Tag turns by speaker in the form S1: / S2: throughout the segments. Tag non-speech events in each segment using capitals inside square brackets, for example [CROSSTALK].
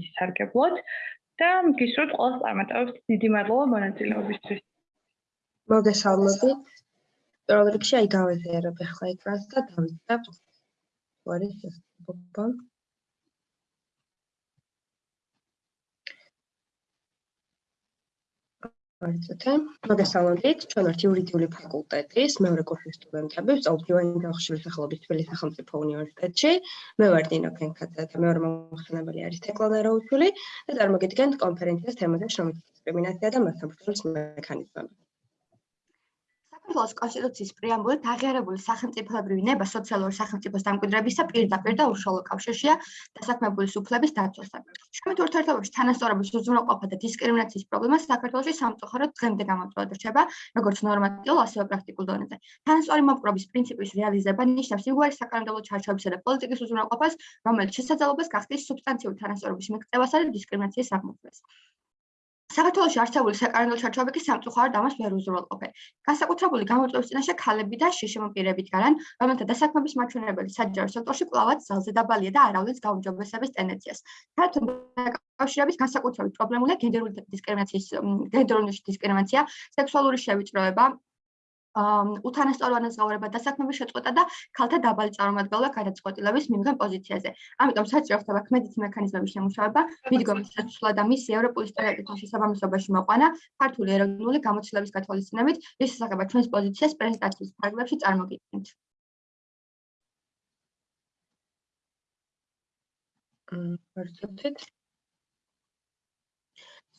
S1: ისარგებლოთ და გისურვებთ ყველას წარმატებებს. დიდი მადლობა მონაწილეობისთვის.
S2: მოგესალმებით. პირველ რიგში აი გავეზიარებ ახლა ეკრანს და დავიწყებ. თუ არის შესაძლებლობა. მოგესალმებით. მოგესალმებით. ჩვენ ვართ იურიდიული ფაკულტეტის მეორე კურსის სტუდენტები, სწავლობთ ინგლისური სახელობის თბილისის სახელმწიფო უნივერსიტეტში. მე ვარ დინა ფენკაძე და მეორე მომხსენებელი არის თეკლანა რაუჩული და წარმოგიდგენთ კონფერენციას თემაზე შრომითი დისკრიმინაცია და ბრძოლის მექანიზმები.
S3: საქართველოს კონსტიტუციის პრეამბულით აღიარებული სახელმწიფოებრივი ნება სოციალური სახელმწიფოს დამკვიდრებისა პირდაპირ და უშუალო კავშირშია დასაქმებულის უფლების დაცვასთან. შრომით ურთიერთობებში თანასწორობის უზრუნველყოფა და დისკრიმინაციის პრობლემა საქართველოში სამწუხაროდ დღემდე გამოწვევად რჩება, როგორც ნორმატიულ, ასევე პრაქტიკულ დონეზე. თანასწორი მოპყრობის პრინციპის რეალიზება ნიშნავს იგივე საკანონმდებლო ჩარჩოებისა და პოლიტიკის უზრუნველყოფას, რომელიც შესაძლებლობას გახდის სუბსტანციური თანასწორობის მიღწევასა და დისკრიმინაციის აღმოფხვრას. საქართველოს არსებული საკანონმდებლო ჩარჩოები კი სამწუხაროდ ამას ვერ უზრუნველყოფენ. განსაკუთრებული გამოწვევის წინაშე ქალები და შიშემო პირები დგანან, რომელთა დასაქმების მაჩვენებელი საჯარო სექტორში კლავად ძალზე დაბალია და არავის გაუმჯობესების ტენდენციას. საერთოდ კავშირების განსაკუთრებით პრობლემულია გენდერული დისკრიმინაციის გენდერული დისკრიმინაცია, სექსუალური შევიწროება, უთანასწორლად ზღაურება დასაქმების შეწყვეტა და ქალთა დაბალი წარმომადგენლობა გადაწყვეტილების მიმღებ პოზიციაზე. ამიტომ საჭირო ხდება ქმედითი მექანიზმების შემუშავება, მიდგომის შეცვლა და მისი ევროპული სტერეოტიპის შესაბამისობაში მოყვანა ქართული ეროვნული გამოცდილების გათვალისწინებით, რის შესახებაც ჩვენს პოზიციას პრეზენტაციის ფარგლებში წარმოგიდგენთ.
S2: მ, ვერცერთით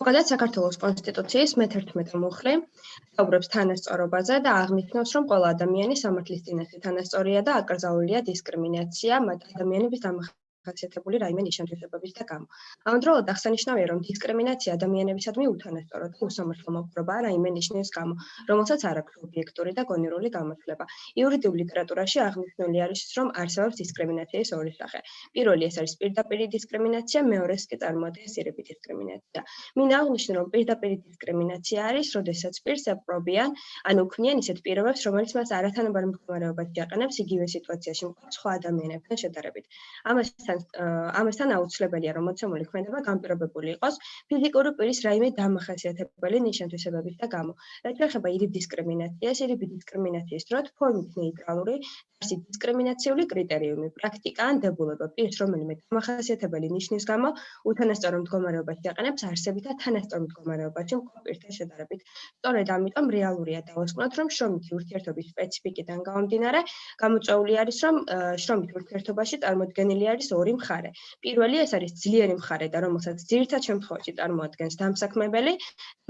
S2: ზოგადად საქართველოს კონსტიტუციის მე-11 მუხლი საუბრობს თანასწორობაზე და აღნიშნავს, რომ ყველა ადამიანი სამართლის წინაშე თანასწორია და აკრძალულია დისკრიმინაცია მათ ადამიანების დამახ ხასიათებული რაიმე ნიშანებების და გამო. ამავდროულად აღსანიშნავია, რომ დისკრიმინაცია ადამიანებისადმი უთანასწორო და უსამართლო მოპყრობაა რაიმე ნიშნის გამო, რომელსაც არ აქვს ობიექტური და გონერული გამოთვლება. იურიდიულ ლიტერატურაში აღნიშნული არის, რომ არსებობს დისკრიმინაციის ორი სახე. პირველი ეს არის პირდაპირი დისკრიმინაცია, მეორეს კი წარმოადგენს ირები დისკრიმინაცია. მინდა აღნიშნო, რომ პირდაპირი დისკრიმინაცია არის, როდესაც პირს აპრობიან, ანუ ქმნიან ისეთ პირობებს, რომელიც მას არათანაბარ მდგომარეობაში აყენებს იგივე სიტუაციაში მყოფ სხვა ადამიანებთან შედარებით. ამასთან ამასთან ამასთან აუცილებელია რომ მოცემული ქმედება განპირობებული იყოს ფიზიკური პირის რაიმე დამახასიათებელი ნიშან-თვისებების და გამო. რაც შეეხება ირიბ დისკრიმინაციას, ირიბ დისკრიმინაციის დროს ფორმით ნეიტრალური არსი დისკრიმინაციული კრიტერიუმი, პრაქტიკა ან დებულება პირს რომელიმე დამახასიათებელი ნიშნის გამო უთანასწორო მდგომარეობაში აყენებს არსებითა თანასწორო მდგომარეობაში მყოფ პირთან შედარებით. სწორედ ამიტომ რეალურია დავასკვნოთ რომ შრომითი ურთიერთობის სპეციფიკიდან გამომდინარე გამოწვეული არის რომ შრომით ურთიერთობაში წარმოქმნილი არის ორი მხარე. პირველი ეს არის ძლიერი მხარე და რომელსაც ძირითად შემთხვევაში წარმოადგენს დამსაქმებელი,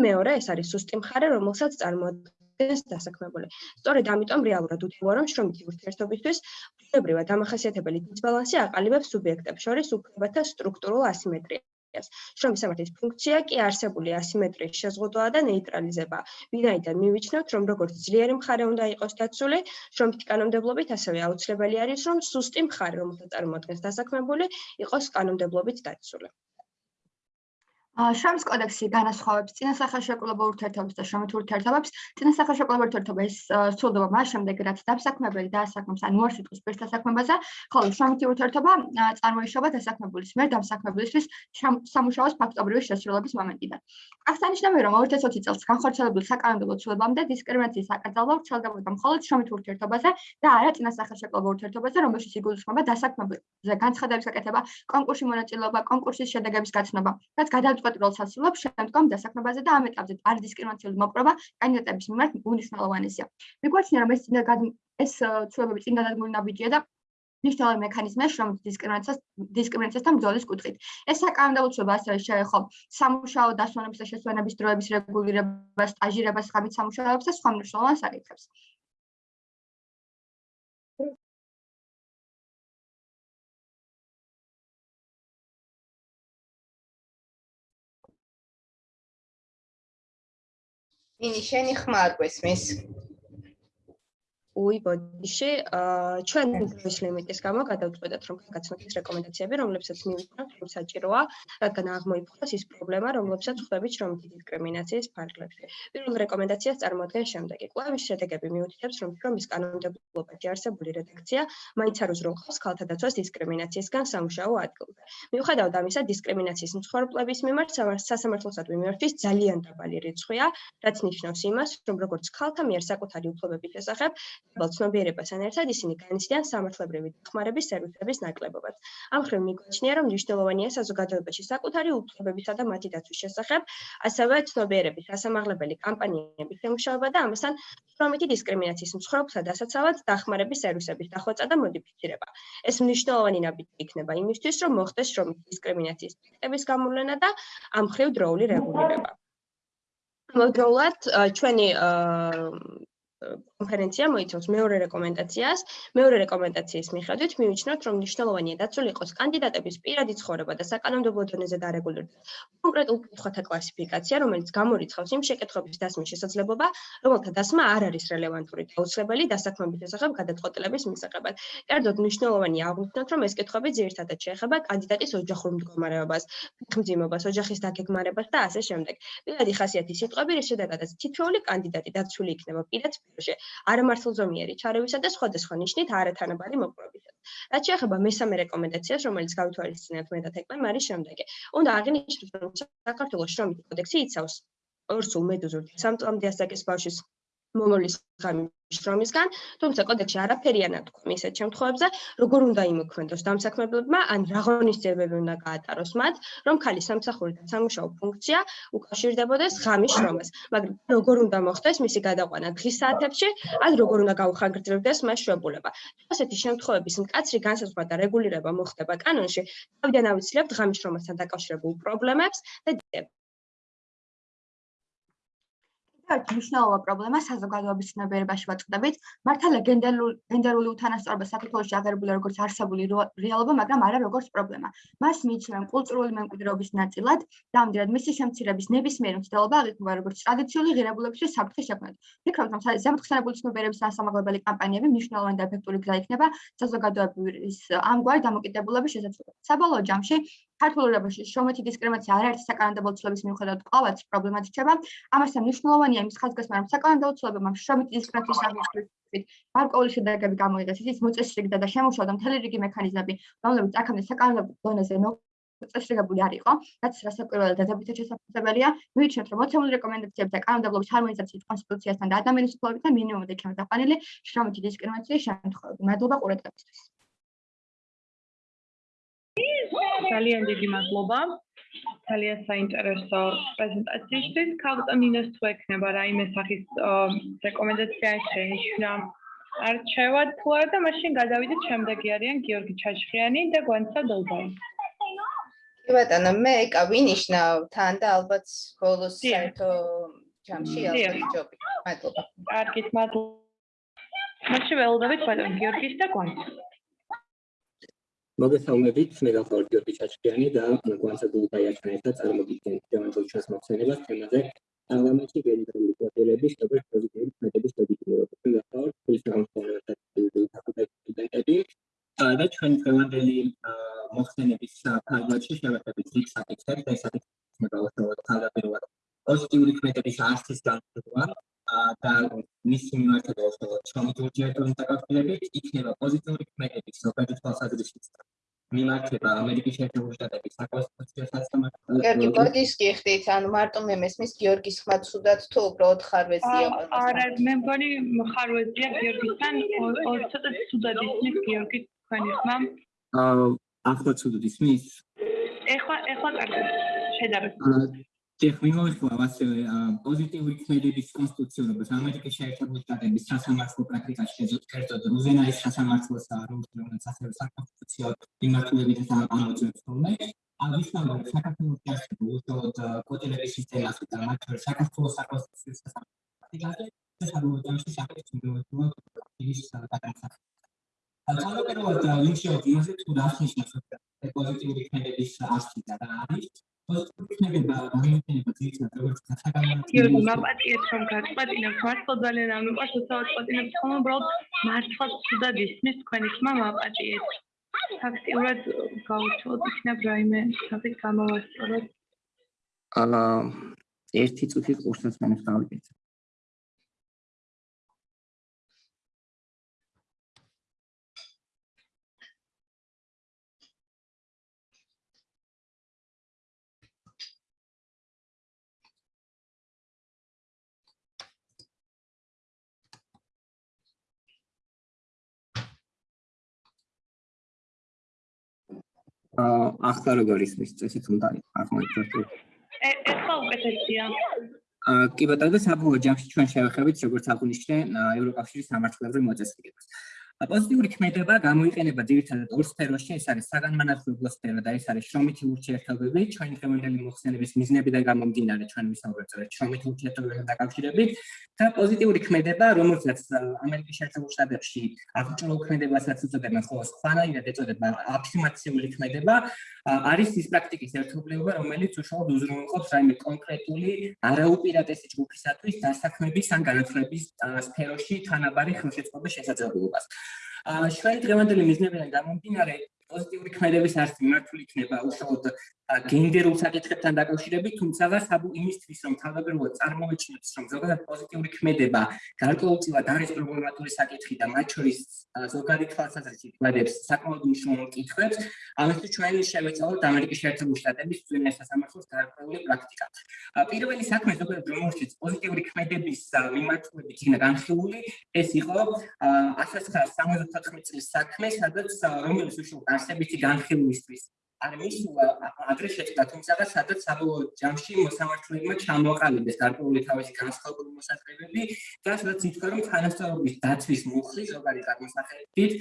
S2: მეორე ეს არის სუსტი მხარე, რომელსაც წარმოადგენს დასაქმებული. სწორედ ამიტომ რეალურად უთქვა რომ შრომითი ურთიერთობისთვის ფულებრივად დამახასიათებელი დისბალანსი აყალიბებს სუბიექტებს შორის უფლებათა სტრუქტურულ ასიმეტრიას. შრომის სამართლის ფუნქცია კი არსებული ასიმეტრიის შეზღუდვა და ნეიტრალიზება. ვინაიდან მივიჩნევთ, რომ როგორც ძლიერი მხარე უნდა იყოს დაცული, შრომითი კანონმდებლობით ასევე აუცილებელი არის, რომ სუსტი მხარე, რომელსაც წარმოადგენს დასაქმებული, იყოს კანონმდებლობით დაცული.
S3: შრომის კოდექსი განასხვავებს წინასახელშეკრულებულ ურთიერთობებს და შრომით ურთიერთობებს. წინასახელშეკრულებულ ურთიერთობა ის სრულდება მას შემდეგ, რაც დასაქმებელი დაასაქმებს ან უარსიტყვის პირს დასაქმებაზე, ხოლო შრომითი ურთიერთობა წარმოიშობა დასაქმებულის მიერ დასაქმებულისთვის სამუშაოს ფაქტობრივი შესრულების მომენტიდან. აღსანიშნავია, რომ 2020 წელს განხორციელებულ საკანონმდებლო ცვლილებამდე დისკრიმინაციის აკრძალვა ვრცელდებოდა მხოლოდ შრომით ურთიერთობაზე და არა წინასახელშეკრულებულ ურთიერთობაზე, რომელშიც იგულისხმება დასაქმებულზე განცხადების გაკეთება, კონკურსში მონაწილეობა, კონკურსის შედეგების გაცნობა, რაც გადააჭ გადაწყვეტილებას ასრულებს შემდგომ დასაქმებაზე და ამ ეტაპზე არ დისკრიმინაციული მოპყრობა კანდიდატების მიმართ უნიშნელოვანესია. მიგვაჩნია რომ ეს წინა ეს ცვლილებები წინ გადადგმული ნაბიჯია და ნიშნავენ მექანიზმებს რომ დისკრიმინაციას დისკრიმინაციასთან ბრძოლის კუთხით. ეს საკანონმდებლო ცვლილება ასევე შეეხო სამუშაო დასვენების და შესვენების დროების რეგულირებას, სტაჟირებას, ღამით სამუშაოებს და სხვა მნიშვნელოვან საკითხებს.
S4: ინი შენი ხმა არ
S2: უი ბოდიში ჩვენ დროის ლიმიტის გამო გადავწყვეტეთ რომ გაგაცნოთ რეკომენდაციები რომლებსაც მივიწერთ რომ საჭიროა რადგან აღმოიფხვრას ის პრობლემა რომლებსაც ხვდებით რომ დისკრიმინაციის ფარგლებში პირველ რეკომენდაციას წარმოადგენს შემდეგი კვლევის შედეგები მიუთითებს რომ შრომის კანონმდებლობაში არსებული რედაქცია მაინც არ უზრუნველყოფს ქალთა დაცვას დისკრიმინაციისგან სამუშაო ადგილზე. მიუხედავად ამისა დისკრიმინაციის მსხვერპლების მიმართ სასამართლოსადმი მიმართვის ძალიან დაბალი რიცხვია რაც ნიშნავს იმას რომ როგორც ქალთა მიერ საკუთარი უფლებების შესახებ აბალ ცნობიერებასთან ერთად ისინი განიცდიან სამართლებრივი დახმარების სერვისების ნაკლებობად. ამ მხრივ მიგვაჩნია, რომ მნიშვნელოვანია საზოგადოებაში საკუთარი უფლებებისა და მათი დაცვის შესახებ, ასევე ცნობიერების დასამაღლებელი კამპანიების შემუშავება და ამასთან შრომითი დისკრიმინაციის მსხვერპლსა და ასაცავად დახმარების სერვისების დახვეწა და მოდიფიცირება. ეს მნიშვნელოვანი ნაბიჯი იქნება იმისთვის, რომ მოხდეს შრომითი დისკრიმინაციის ფაქტების გამოვლენა და ამ მხრივ დროული რეგულირება. მოდროულად ჩვენი კონფერენცია მოიცავს მეორე რეკომენდაციას. მეორე რეკომენდაციის მიხედვით მივიჩნევთ, რომ მნიშვნელოვანია დაცული იყოს კანდიდატების პირადი ცხოვრება და საკანონმდებლო დონეზე დარეგულირდეს კონკრეტულ კითხვათა კლასიფიკაცია, რომელიც გამორიცხავს იმ შეკითხვების დასმის შესაძლებლობა, რომელთა დასმა არ არის რელევანტური და უცვლებელი დასაქმების შესახებ გადაწყვეტილების მისაღებად. კერძოდ, მნიშვნელოვანია აღვნიშნოთ, რომ ეს კითხვები ძირითადად შეეხება კანდიდატის ოჯახურ მდგომარეობას, ხმძიმობას, ოჯახის დაგეგმარებას და ასე შემდეგ. პირადი ხასიათის სიტყვები, რის შედეგადაც თითოეული კანდიდატი დაცული იქნება პირად სფეროში, არამართლზომიერი ჩარევისა და სხვადასხვა ნიშნით არათანაბარი მოპყრობისას. რაც შეეხება მესამე რეკომენდაციას, რომელიც გავითვალისწინებთ მე და თეკლემ, არის შემდეგი. უნდა აღინიშნოს, რომ საქართველოს შრომითი კოდექსი იცავს ორს უმედუზურ სამწამდე ასაკის ბავშვის მომავლის ღამის შრომისგან, თუმცა კოდექსში არაფერია ნათქვამი ისეთ შემთხვევებზე, როგორ უნდა იმოქმედოს დამსაქმებლებმა, ან რა ღონისძიებები უნდა გაატაროს მათ, რომ ქალის სამსახური და სამუშაო ფუნქცია უკავშირდებოდეს ღამის შრომას, მაგრამ როგორ უნდა მოხდეს მისი გადაყვანა დღის საათებში, ან როგორ უნდა გაუხანგრძლივდეს მას შვებულება. ასეთი შემთხვევების მკაცრი განსაზღვრა და რეგულირება მოხდება კანონში, თავიდან ავიცლებთ ღამის შრომასთან დაკავშირებულ პრობლემებს და დიდებს.
S3: ერთ მნიშვნელოვან პრობლემას საზოგადოების ცნობიერებაში ვაწყდებით. მართალია გენდერული გენდერული უთანასწორობა საქართველოში აღებულია როგორც არსებული რეალობა, მაგრამ არა როგორც პრობლემა. მას მიიჩნევენ კულტურული მემკვიდრეობის ნაწილად და ამდენად მისი შემცირების ნებისმიერი მცდელობა აღიქმება როგორც ტრადიციული ღირებულებისთვის საფრთხის შექმნად. ფიქრობ, რომ ზემოთხსენებული ცნობიერების დასამაღლებელი კამპანიები მნიშვნელოვანი და ეფექტური გზა იქნება საზოგადოების ამგვარი დამოკიდებულების შესაძლებლად. საბოლოო ჯამში ქართულურებაში შრომითი დისკრიმინაცია არაერთი საკანონმდებლო ცვლილების მიუხედავად ყოველთვის პრობლემად რჩება. ამასთან მნიშვნელოვანია იმის ხაზგასმა, რომ საკანონმდებლო ცვლილებამ შრომითი დისკრიმინაციის აღმოჩენით გარკვეული შედეგები გამოიღეს, ისიც მოწესრიგდა და შემუშავდა მთელი რიგი მექანიზმები, რომლებიც აქამდე საკანონმდებლო დონეზე მოწესრიგებული არ იყო, რაც რასაკვირველად დადებითად შესაძლებელია. მივიჩნევთ, რომ მოცემული რეკომენდაციები და კანონმდებლობის ჰარმონიზაციის კონსტიტუციასთან და ადამიანის უფლებებთან მინიმუმად იქნება დაყანილი შრომითი დისკრიმინაციის შემთხვევები. მადლობა ყურადღებისთვის.
S1: ძალიან დიდი მადლობა. ძალიან საინტერესო პრეზენტაციისთვის. ქალტონინოს თუ ექნება რაიმე სახის რეკომენდაცია შენიშნა არჩევად თუ არა და მაშინ გადავიდეთ შემდეგი არიან გიორგი ჩაჩხიანი და გვანცა დოლბაი.
S4: კი ბატონო, მე ეკა ვინიშნავ თან და ალბათ ბოლოს საერთო ჯამში ალბათ. მადლობა.
S1: კარგით, მადლობა. მაშინ ველოდებით ბატონ გიორგის და გვანცა.
S5: მოგესალმებით, მე გახლავთ გიორგი ჩაჩქიანი და გვანცა გულდაიაჩთან ერთად წარმოგიდგენთ თემატურ ჩვენს მოხსენებას თემაზე. პარლამენტში გენერალური კვოტირების როგორც პოზიტიური მეთოდის პოზიტიურობა. მე გახლავთ ფილოსოფიის ფაკულტეტი და ჩვენ დღევანდელი მოხსენების ფარგლებში შევეხებით იქ საკითხებს და საკითხებს მე გავასწავლოთ თავდაპირველად. პოზიტიური ქმედების არსის განხილვა და მის მიმართებაში შრომით ურთიერთობის დაკავშირებით იქნება პოზიტიური ქმედების ზოგადი თვალსაზრისით მიმართება ამერიკის შეერთებული შტატების საკონსტიტუციო სასამართლო.
S4: გიორგი, ბოდიშ გიხდით, ანუ მარტო მე მესმის გიორგის ხმა ცუდად თუ უბრალოდ ხარვეზია
S1: ყველა. არა, მე მგონი ხარვეზია გიორგისთან, ცოტა ცუდად ისმის გიორგის თქვენი ხმა.
S5: აა, ახლა ცუდად ისმის?
S1: ეხლა ეხლა კარგად შედარებით.
S5: ტექნოლოგიურ ასევე პოზიტიური ქმედების კონსტიტუციურობას. ამერიკის შეერთებული შტატების სასამართლო პრაქტიკაში კერძოდ რუზენაის სასამართლოს და რუზენაის ასევე საკონსტიტუციო მიმართულებითაც ამოწმებს თორმე აღნიშნავენ საქართველოს დასწრება უშუალოდ კოტილების სისტემას და მათ შორის საქართველოს საკონსტიტუციო სასამართლოზე შესაძლოა ჯამში საკონსტიტუციო ის საკანონმდებლო ალტერნატიულად ლინჩი ოდიაზე თუ დასნიშნოს პოზიტიური ქმედების არსი და არის იქნება გამოიყენება ძირითადად როგორც
S1: იო
S5: საგანმანათლებლო
S1: მაპატიეთ რომ გაწყატინებს მართლა ძალიან არ მიყვარს უცალად წატინებს ხოლმე უბრალოდ მართლა ცუდად ისმის თქვენი ხმა მაპატიეთ ფაქტიურად გავუჩვოთ იქნებ რაიმე საკითხი გამოვასწოროთ
S5: აა ერთი წუთი კურსს მაინც ახლა როგორ ისმის წესით უნდა აღმოჩნდეს
S1: ე ეხლა უკეთესია
S5: აა კი ბატონო საბოლოო ჯამში ჩვენ შევეხებით როგორც აღნიშნე ევროკავშირის სამართლებრივ მოწესრიგებას. პოზიტიური ქმედება გამოიყენება ძირითადად ორ სფეროში, ეს არის საგანმანათლებლო სფერო და ეს არის შრომითი ურთიერთობები, ჩვენი დღევანდელი მოხსენების მიზნებიდან გამომდინარე ჩვენ ვისაუბრებთ შრომითი ურთიერთობებთან დაკავშირებით და პოზიტიური ქმედება, რომელსაც ამერიკის შეერთებულ შტატებში აღჭურვილ ქმედებასაც უწოდებენ, ხოლო სხვანაირად ეწოდება აფირმაციული ქმედება, არის ის პრაქტიკის ერთობლიობა, რომელიც უშუალოდ უზრუნველყოფს რაიმე კონკრეტული არაუპირატესი ჯგუფისათვის დასაქმების ან განათლების სფეროში თანაბარი ხელშეწყობის შესაძლებლობას. აა ჩვენ დღევანდელი მიზნებიდან გამომდინარე პოზიტიური ქმედების არც მიმართული იქნება უშუალოდ გენდერულ საკითხებთან დაკავშირებით, თუმცა საბუ იმისთვის, რომ თავდაპირველად წარმოეჩინოთ, რომ ზოგადად პოზიტიური ქმედება გარკვეულწილად არის პრობლემატური საკითხი და მათ შორის ზოგადი თვალსაზრისით გვადებს საკმაოდ მნიშვნელოვან კითხვებს, ამისთვის ჩვენ შევეცვალოთ ამერიკის შეერთებული შტატების ძვირ სასამართლოს გარკვეული პრაქტიკა. პირველი საქმე ზოგადად რომელშიც პოზიტიური ქმედების მიმართულებით იქნა განხილული, ეს იყო 1974 წლის საქმე, სადაც რომელიც უშუალოდ არსებითი განხილვისთვის არ მისულა ადრე შეჭდა თუმცა სადაც საბოლოო ჯამში მოსამართლებმა ჩამოყალიბეს გარკვეული თავისი განსხვავებული მოსაზრებები და სადაც ითქვა რომ თანასწორობის დაცვის მუხლი ზოგადი გადმოსახედით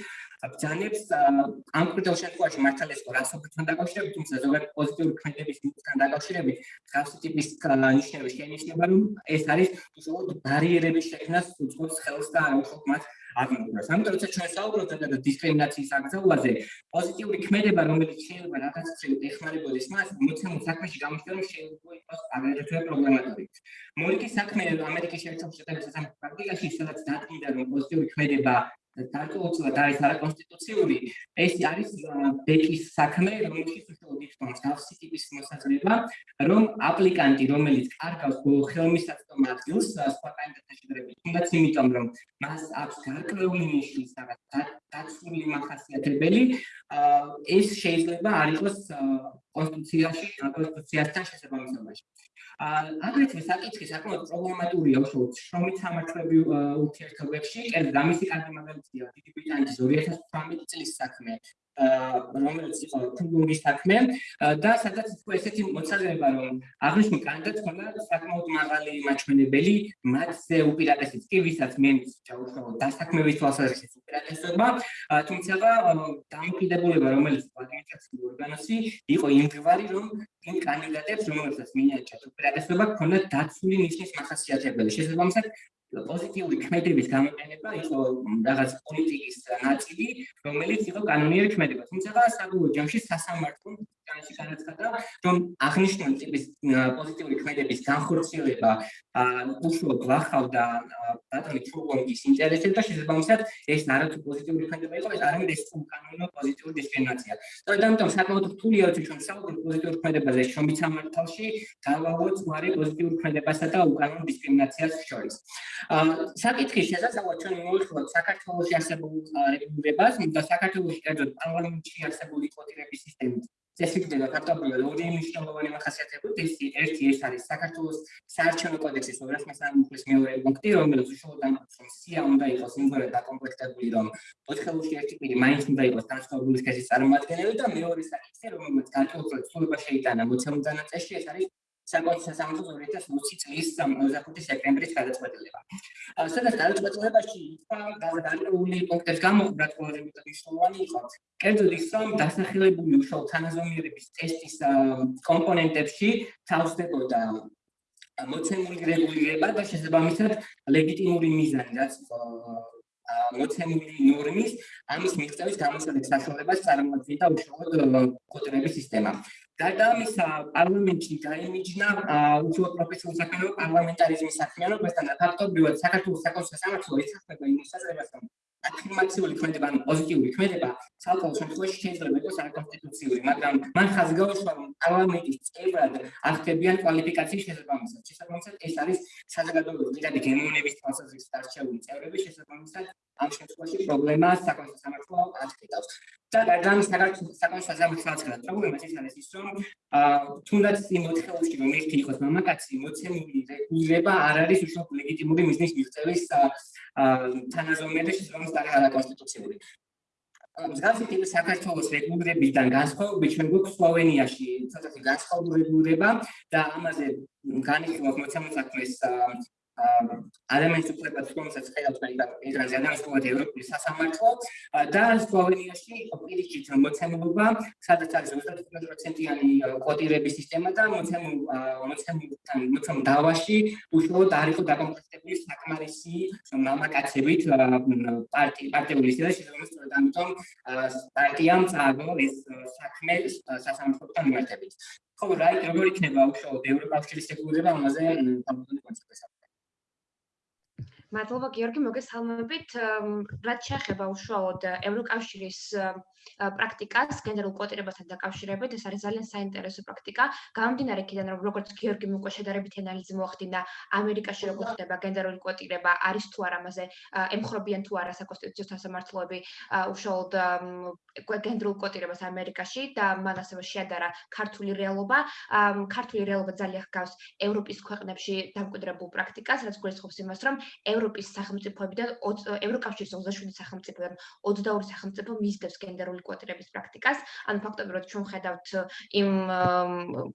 S5: ბრძანებს ამ კრიტერიულ შემთხვევაში მართალეს რასობთან დაკავშირებით თუმცა ზოგადად პოზიტიური ქმედების მუხლთან დაკავშირებით ხალხი ტიპის ნიშნები შენიშნება რომ ეს არის უბრალოდ ბარიერების შექმნას უწყობს ხელს და აუხობ მათ აღმოჩნდა. ამიტომ როცა ჩვენ საუბრობთ ზოგადად დისკრიმინაციის აკრძალვაზე, პოზიტიური ქმედება, რომელიც შეიძლება რაღაც წრით ეხმარებოდეს მას, მოცემულ საქმეში გამოჩნდა, რომ შეიძლება იყოს აგრეთვე პრობლემატური. მორიკის საქმე ამერიკის შეერთებულ შტატებში სამართლის პრაქტიკაში სადაც დადგინდა, რომ პოზიტიური ქმედება გარკვეულწილად არის არაკონსტიტუციური, ეს არის ბეკის საქმე, რომელიც უშუალოდ იხდომს გავსი ტიპის მოსაზრება, რომ აპლიკანტი, რომელიც კარგავს ხელმისაწვდომ ადგილს სხვა კანდიდატთან შედარებით, თუნდაც იმიტომ, რომ მას აქვს გარკვეული ნიშნის რაღაც დაცული მახასიათებელი, ეს შეიძლება არ იყოს კონსტიტუციაში, კონსტიტუციასთან შესაბამისობაში. აგრეთვე საკითხი საკმაოდ პრობლემატურია უშუალოდ შრომით სამართლებრივ ურთიერთობებში, კერძოდ ამისი კარგი მაგალითია დიდი ბრიტანეთის 2018 წლის საქმე, რომელიც იყო ფუნგის საქმე. და სადაც იყო ესეთი მოწესრება რომ აღნიშნულ კანდიდატს ჰქონდა საკმაოდ მაღალი მაჩვენებელი მასზე უპირატესიც კი ვისაც მენის ჩაუშვა დასაქმების თვალსაზრისით უპირატესობა. თუმცა დამოკიდებულება რომელიც ადმინისტრაციული ორგანოსი იყო იმგვარი რომ იმ კანდიდატებს რომელსაც მინიჭა უპირატესობა ჰქონდა დაცული ნიშნის მახასიათებელი შესაბამისად პოზიტიური ქმედების გამოყენება იყო რაღაც პოლიტიკის ნაწილი, რომელიც იყო კანონიერი ქმედება. თუმცა საბოლოო ჯამში სასამართლო განში განაცხადა, რომ აღნიშნული ტიპის პოზიტიური ქმედების განხორციელება უშუალოდ გახავდა ბატონი ჩულგონგის ინტერესებს და შესაბამისად ეს ნარატივი პოზიტიური ქმედება იყო, ეს არამედ ეს უკანონო პოზიტიური დისკრიმინაცია. და ამიტომ საკმაოდ რთულია თუ ჩვენ საუბრობთ პოზიტიურ ქმედებაზე შრომით სამართალში, გავაღვოთ ზღვარი პოზიტიურ ქმედებასა და უკანონო დისკრიმინაციას შორის. საკითხის შესაძლებლად ჩვენ მოვიხილოთ საქართველოს არსებულ რეგულირებას და საქართველოს კერძოდ პარლამენტში არსებული კვოტირების სისტემით წესრიგდება ფაქტობრივად ორი მნიშვნელოვანი მახასიათებლები ეს ერთი ეს არის საქართველოს საარჩევნო კოდექსის 213 მეორე პუნქტი რომელიც უშუალოდ ამბობს რომ სია უნდა იყოს იმგვარად დაკომპლექტებული რომ ოთხეულში ერთი პირი მაინც უნდა იყოს განსხვავებული სქესის წარმოადგენელი და მეორე საკითხი რომელიც გარკვეულ ცვლილება შეიტანა მოცემულ დანაწეში ეს არის საკუთარ სასამართლოს 2020 წლის 25 სექტემბრის გადაწყვეტილება. სადაც გადაწყვეტილებაში დაგადებული პუნქტებს გამოყვრათ ყველაზე მეტად მნიშვნელოვანი იყო. კერძოდ ის რომ დასახელებული უშუალო თანაზომიერების ტესტის კომპონენტებში თავსდებოდა მოცემული რეგულირება და შესაბამისად ლეგიტიმური მიზანი, რაც მოცემული ნორმის ამის მიღწევის გამოსავალ საშუალებას წარმოადგენდა უშუალოდ კოდების სისტემა. გარდა ამისა, პარლამენტში დაიმიჯნა უფრო პროფესიული საქმიანობა პარლამენტარიზმის საქმიანობასთან და ფაქტობრივად საქართველოს საკონსულტაციო სამართლო ეთახება იმ შესაძლებლობას, რომ აფირმაციული ქმედება, ან პოზიტიური ქმედება საკუთარ შემთხვევაში შეიძლება იყოს არაკონსტიტუციური, მაგრამ მან ხაზი გაუშვა, რომ პარლამენტის წევრად აღწევიან კვალიფიკაციის შესაბამისად. შესაბამისად, ეს არის საზოგადოებრივი მიღების გემოვნების თვალსაზრისით არჩეული წევრები შესაბამისად ამ შემთხვევაში პრობლემას საკუთარ სამართლო აღწევს. და გადამ საქართველოს საკონსულტაციო სამართლო პრობლემას ის არის ის, რომ თუნდაც იმ მოთხოვნში რომ ერთი იყოს მამაკაცი, მოცემული რეგულირება არ არის უშუალოდ ლეგიტიმური მიზნის მიღწევის თანაზომიერად შესაბამისად არის არაკონსტიტუციური. მსგავსი ტიპის საქართველოს რეგულირებიდან განსხვავებით ჩვენ გვაქვს სლოვენიაში ცოტათი განსხვავება და ამაზე განიხილავს მოცემულ საქმეს ადამიანის უფლებაც რომელსაც ხედავთ მიგრანტი ადამიანის უფლებად ევროპის სასამართლო და სლოვენიაში პირიქით მოცემულობა სადაც არის 25%-იანი კოტირების სისტემა და მოცემულ მოცემულთან მოცემულ დავაში უშუალოდ არ იყო დაკომპლექტებული საკმარისი მამაკაცებით პარტი პარტიული სისტემა შესაძლოა ამიტომ პარტიამ წააგო ეს საქმე სასამართლოთან მიმართებით. ხო რა როგორ იქნება უშუალოდ ევროკავშირის რეგულირება ამაზე თამბობილი კონცეფცია
S6: მადლობა გიორგი მოგესალმებით. რაც შეეხება უშუალოდ ევროკავშირის პრაქტიკას გენერალურ კვოტირებასთან დაკავშირებით ეს არის ძალიან საინტერესო პრაქტიკა. გამომდინარე იქიდან რომ როგორც გიორგი უკვე შედარებითი ანალიზი მოახდინა ამერიკაში როგორ ხდება გენერალური კვოტირება არის თუ არა მასე ემხრობიან თუ არა საკონსტიტუციო სასამართლოები უშუალოდ გენერალურ კვოტირებას ამერიკაში და მან ასევე შეადარა ქართული რეალობა. ქართული რეალობა ძალიან ჰგავს ევროპის ქვეყნებში დამკვიდრებულ პრაქტიკას რაც გულისხმობს იმას რომ ევროპის სახელმწიფოებიდან ევროკავშირის 27 სახელმწიფოდან 22 სახელმწიფო მისდევს გენერალურ გენერალური კვოტირების პრაქტიკას. ანუ ფაქტობრივად ჩვენ ხედავთ იმ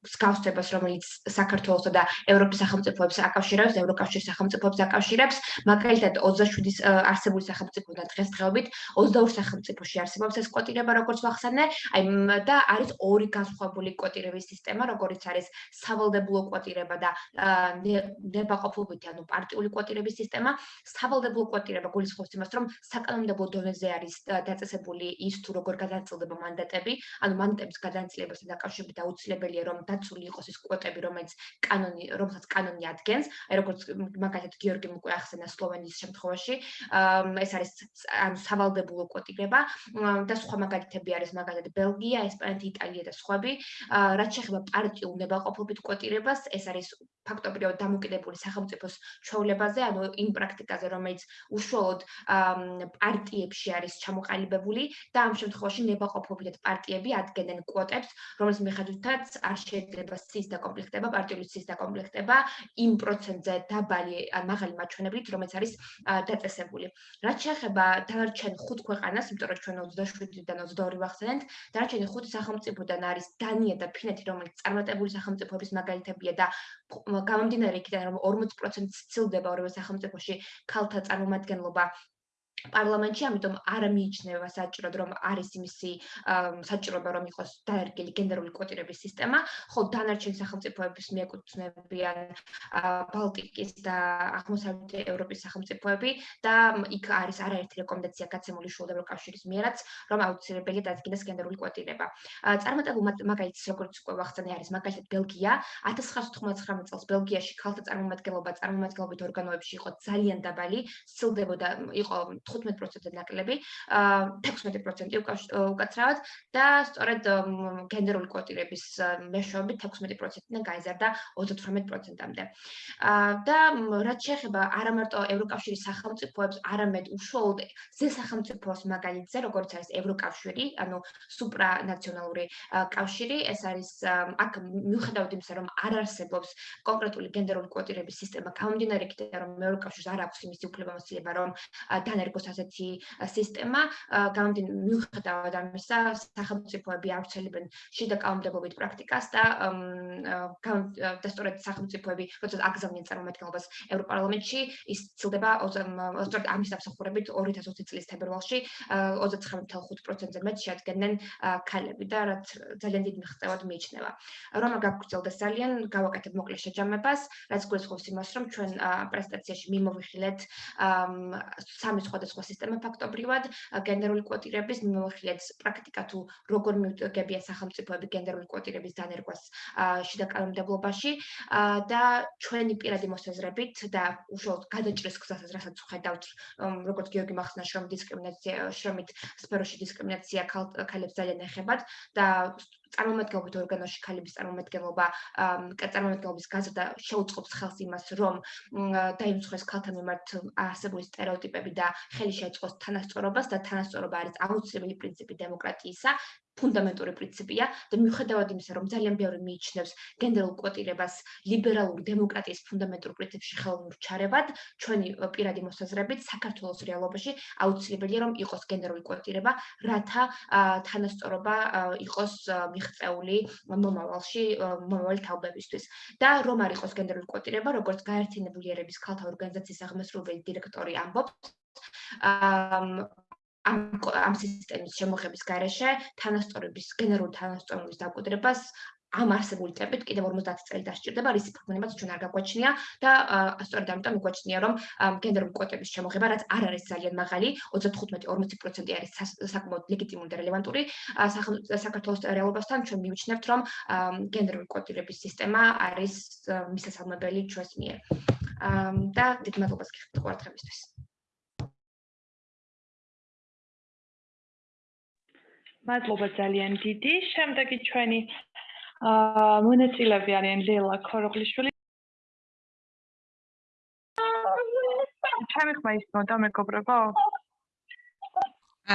S6: სკაუსტებას, რომელიც საქართველოსა და ევროპის სახელმწიფოებს აკავშირებს, ევროკავშირის სახელმწიფოებს აკავშირებს, მაგალითად 27-ის არსებული სახელმწიფოდან დღესდღეობით 22 სახელმწიფოში არსებობს ეს კვოტირება, როგორც ვახსენე, აი და არის ორი განსხვავებული კვოტირების სისტემა, როგორც არის სავალდებულო კვოტირება და ნებაყოფლობითი, ანუ პარტიული კვოტირების სისტემა. სავალდებულო კვოტირება გულისხმობს იმას, რომ საკანონმდებლო დონეზე არის დაწესებული ის თუ როგორ გადაწილდება მანდატები, ანუ მანდატების გადაწილებასთან დაკავშირებით აუცილებელია რომ დაცული იყოს ის კვოტები, რომელიც კანონი, რომელსაც კანონი ადგენს, აი როგორც მაგალითად გიორგი უკვე ახსენა სლოვენიის შემთხვევაში, ეს არის ანუ სავალდებულო კვოტირება და სხვა მაგალითები არის მაგალითად ბელგია, ესპანეთი, იტალია და სხვები. რაც შეეხება პარტიულ ნებაყოფლობით კვოტირებას, ეს არის ფაქტობრივად დამოკიდებული სახელმწიფოს ჩვეულებაზე, ანუ იმ პრაქტიკაზე, რომელიც უშუალოდ პარტიებში არის ჩამოყალიბებული და ამ შემთხვევაში ნებაყოფლობით პარტიები ადგენენ კვოტებს, რომელიც მიხედვითაც არ შეიძლება სის დაკომპლექტება, პარტიული სის დაკომპლექტება იმ პროცენტზე დაბალი ან მაღალი მაჩვენებლით, რომელიც არის დაწესებული. რაც შეეხება დანარჩენ ხუთ ქვეყანას, იმიტომ რომ ჩვენ 27-დან 22 ვახსენეთ, დანარჩენი ხუთი სახელმწიფოდან არის დანია და ფინეთი, რომელიც წარმატებული სახელმწიფოების მაგალითებია და გამომდინარე იქიდან რომ 40% ცდილდება ორივე სახელმწიფოში ქალთა წარმომადგენლობა პარლამენტში, ამიტომ არ მიიჩნევა საჭიროდ რომ არის იმისი საჭიროება რომ იყოს დაერგილი გენერალური კვოტირების სისტემა, ხოლო დანარჩენ სახელმწიფოების მიეკუთვნებიან ბალტიკის და აღმოსავლეთ ევროპის სახელმწიფოები და იქ არის არაერთი რეკომენდაცია გაცემული შუა ევროკავშირის მიერაც, რომ აუცილებელია დადგინდეს გენერალური კვოტირება. წარმატებულ მაგალითს როგორც უკვე ვახსენე არის მაგალითად ბელგია 1999 წელს ბელგიაში ქალთა წარმომადგენლობა წარმომადგენლობით ორგანოებში იყო ძალიან დაბალი, სცილდებოდა იყო 15%-ზე ნაკლები, 16% უკაცრავად და სწორედ გენერალური კვოტირების მეშვეობით 16%-დან გაიზარდა 38%-ამდე. და რაც შეეხება არა მარტო ევროკავშირის სახელმწიფოებს, არამედ უშუალოდ ზე სახელმწიფოს მაგალითზე, როგორც არის ევროკავშირი, ანუ სუპრანაციონალური კავშირი, ეს არის აქ მიუხედავად იმისა, რომ არ არსებობს კონკრეტული გენერალური კვოტირების სისტემა, გამომდინარე იქიდან, რომ ევროკავშირს არ აქვს იმისი უფლებამოსილება, რომ დანერგო იყოს ასეთი სისტემა, გამომდინარე მიუხედავად ამისა, სახელმწიფოები ავრცელებენ შიდა კანონმდებლობით პრაქტიკას და და სწორედ სახელმწიფოები, როცა აგზავნიან წარმომადგენლობას ევროპარლამენტში, ის ცილდება სწორედ ამის დამსახურებით 2020 წლის თებერვალში 39.5%-ზე მეტ შეადგენენ ქალები და რაც ძალიან დიდ მიღწევად მიიჩნევა. რომ არ გაგრძელდეს ძალიან, გავაკეთებ მოკლე შეჯამებას, რაც გულისხმობს იმას, რომ ჩვენ პრეზენტაციაში მიმოვიხილეთ სამი სხვადასხვა სხვადასხვა სისტემა ფაქტობრივად გენდერული კვოტირების მიმოხილეთ. პრაქტიკა თუ როგორ მიუღებია სახელმწიფოები გენდერული კვოტირების დანერგვას შიდა კანონმდებლობაში და ჩვენი პირადი მოსაზრებით და უშუალოდ გადაჭრეს გზასაც რასაც ხედავთ როგორც გიორგი მახსნა შრომ დისკრიმინაცია შრომით სფეროში დისკრიმინაცია ქალებს ძალიან ეხებათ და წარმომადგენლობითი ორგანოში ქალების წარმომადგენლობა წარმომადგენლობის გაზრდა შეუწყობს ხელს იმას, რომ დაიმსხვრეს ქალთა მიმართ არსებული стереოტიპები და ხელი შეეწყოს თანასწორობას და თანასწორობა არის აუცილებელი პრინციპი დემოკრატიისა. ფუნდამენტური პრინციპია და მიუხედავად იმისა, რომ ძალიან ბევრი მიიჩნევს გენდერულ კვოტირებას ლიბერალური დემოკრატიის ფუნდამენტურ პრინციპში ხელოვნურ ჩარევად, ჩვენი პირადი მოსაზრებით საქართველოს რეალობაში აუცილებელია რომ იყოს გენდერული კვოტირება, რათა თანასწორობა იყოს მიღწეული მომავალში მომავალი თაობებისთვის. და რომ არ იყოს გენდერული კვოტირება, როგორც გაერთიანებული ერების ქალთა ორგანიზაციის აღმასრულებელი დირექტორი ამბობს, ამ ამ სისტემის შემოღების გარეშე თანასწორობის გენერალური თანასწორობის დაკვირდებას ამ არსებული ტემპით კიდევ 50 წელი დასჭირდება, რის პრობლემაც ჩვენ არ გაგვაჩნია და სწორედ ამიტომ მიგვაჩნია, რომ გენდერული კვოტების შემოღება, რაც არ არის ძალიან მაღალი, 35-40% არის საკმაოდ ლეგიტიმური და რელევანტური საქართველოს რეალობასთან, ჩვენ მივიჩნევთ, რომ გენდერული კვოტირების სისტემა არის მისასალმებელი ჩვენს მიერ. და დიდ მადლობას გიხდით ყურადღებისთვის.
S1: მადლობა ძალიან დიდი. შემდეგი ჩვენი აა მონაწილეები არიან ლელა ქოროღლიშვილი. ჩემი ხმა ისმოდა მეგობრებო?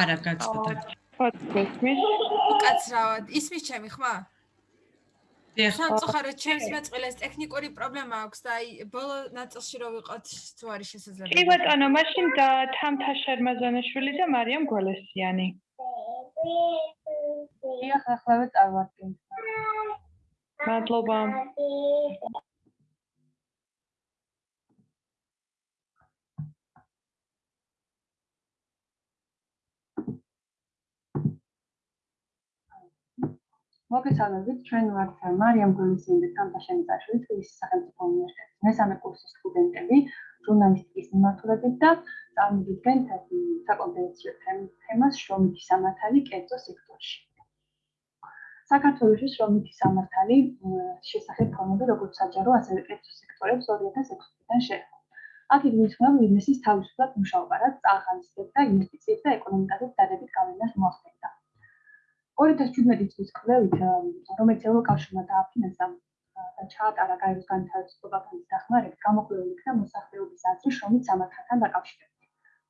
S7: არა, გაცნობა.
S1: ფოტოსმის.
S8: უკაცრავად. ისმის ჩემი ხმა? დიახ. სამწუხაროდ ჩემს მეწყვილეს ტექნიკური პრობლემა აქვს და აი ბოლო ნაწილში რო ვიყოთ თუ არის შესაძლებელი.
S1: კი ბატონო, მაშინ და თამთა შერმაზანაშვილი და მარიამ გოლესიანი.
S9: დიახ,ახლავე წარმატებით.
S1: მადლობა.
S9: მოგესალმებით, ჩვენ ვართ მარიამ გულისიანი და თამაშენიძაშვილი თბილისის სახელმწიფო უნივერსიტეტის მესამე კურსის სტუდენტები, ჟურნალისტიკის მიმართულებით და წარმოგიდგენთ საკონფერენციო თემას შრომითი სამართალი კერძო სექტორში. საქართველოს შრომითი სამართალი შესახებ ფორმები როგორც საჯარო, ასევე კერძო სექტორებს 2006 წლიდან შეეხო. აქ იგულისხმება ბიზნესის თავისუფლად მუშაობა, რაც წაღალისდებდა ინვესტიციებს და ეკონომიკაზე დადებით გავლენას მოახდინა. 2017 წლის კვლევით, რომელიც ევროკავშირმა დააფინანსა და ჩაატარა გაეროს განთავისუფლება ფონდის დახმარებით, გამოკვლეული იქნა მოსახლეობის აზრი შრომით სამართალთან დაკავშირებით.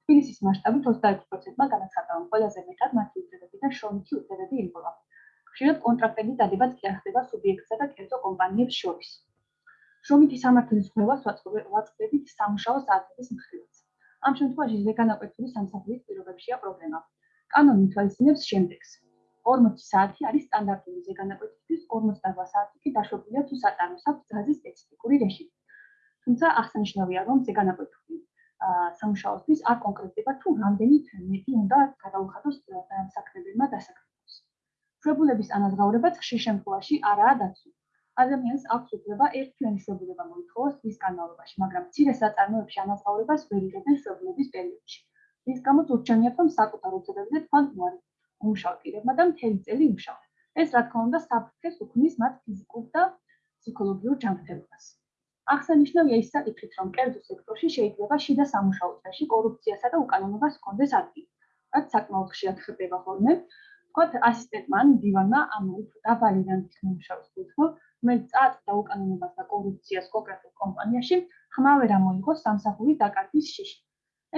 S9: თბილისის მასშტაბით 21%-მა განაცხადა, რომ ყველაზე მეტად მათი უწოდებიდან შრომითი უწოდებები იბოლა. ხშირად კონტრაქტები დადებაც კი ახდება სუბიექტსა და კერძო კომპანიებს შორის. შრომითი სამართლის ხმევას ვაწყდებით სამუშაო საათების მხრივაც. ამ შემთხვევაში ზეგანაკვეთილი სამსახურის პირობებშია პრობლემა. კანონი თვალისწინებს შემდეგს: 40 საათი არის სტანდარტული ზეგანაკვეთისთვის, 48 საათი კი დაშვებულია თუ სატაროს აქვს გაზის სპეციფიკური რეჟიმი. თუმცა აღსანიშნავია, რომ ზეგანაკვეთური სამუშაოსთვის არ კონკრეტდება თუ რამდენი თემები უნდა გადაუხადოს დასაქმებელმა დასაქმებულს. შვებულების ანაზღაურებაც ხშირ შემთხვევაში არაა დაცული. ადამიანს აქვს უფლება ერთთვიანი შვებულება მოითხოვოს ის განმავლობაში, მაგრამ მცირე საწარმოებში ანაზღაურებას ვერ იღებენ შვებულების პერიოდში. ის გამოც ურჩევნია, რომ საკუთარ უცებებზე თქვენ მოარი უმშავ პირებმა და მთელი წელი იმშავენ. ეს რა თქმა უნდა საფრთხეს უქმნის მათ ფიზიკურ და ფსიქოლოგიურ ჯანმრთელობას. აღსანიშნავია ის საკითხიც, რომ კერძო სექტორში შეიძლება შიდა სამუშაო წრეში კორუფციასა და უკანონობას ჰქონდეს ადგილი. რაც საკმაოდ ხშირად ხდება ხოლმე. თქვათ ასისტენტმა ან დივანმა ამ დაბალი რანგის მუშაობს თვითონ, რომელიც წააწდა უკანონობას და კორუფციას კონკრეტულ კომპანიაში, ხმავე რა მოიგოს სამსახური დაკარგვის შიში.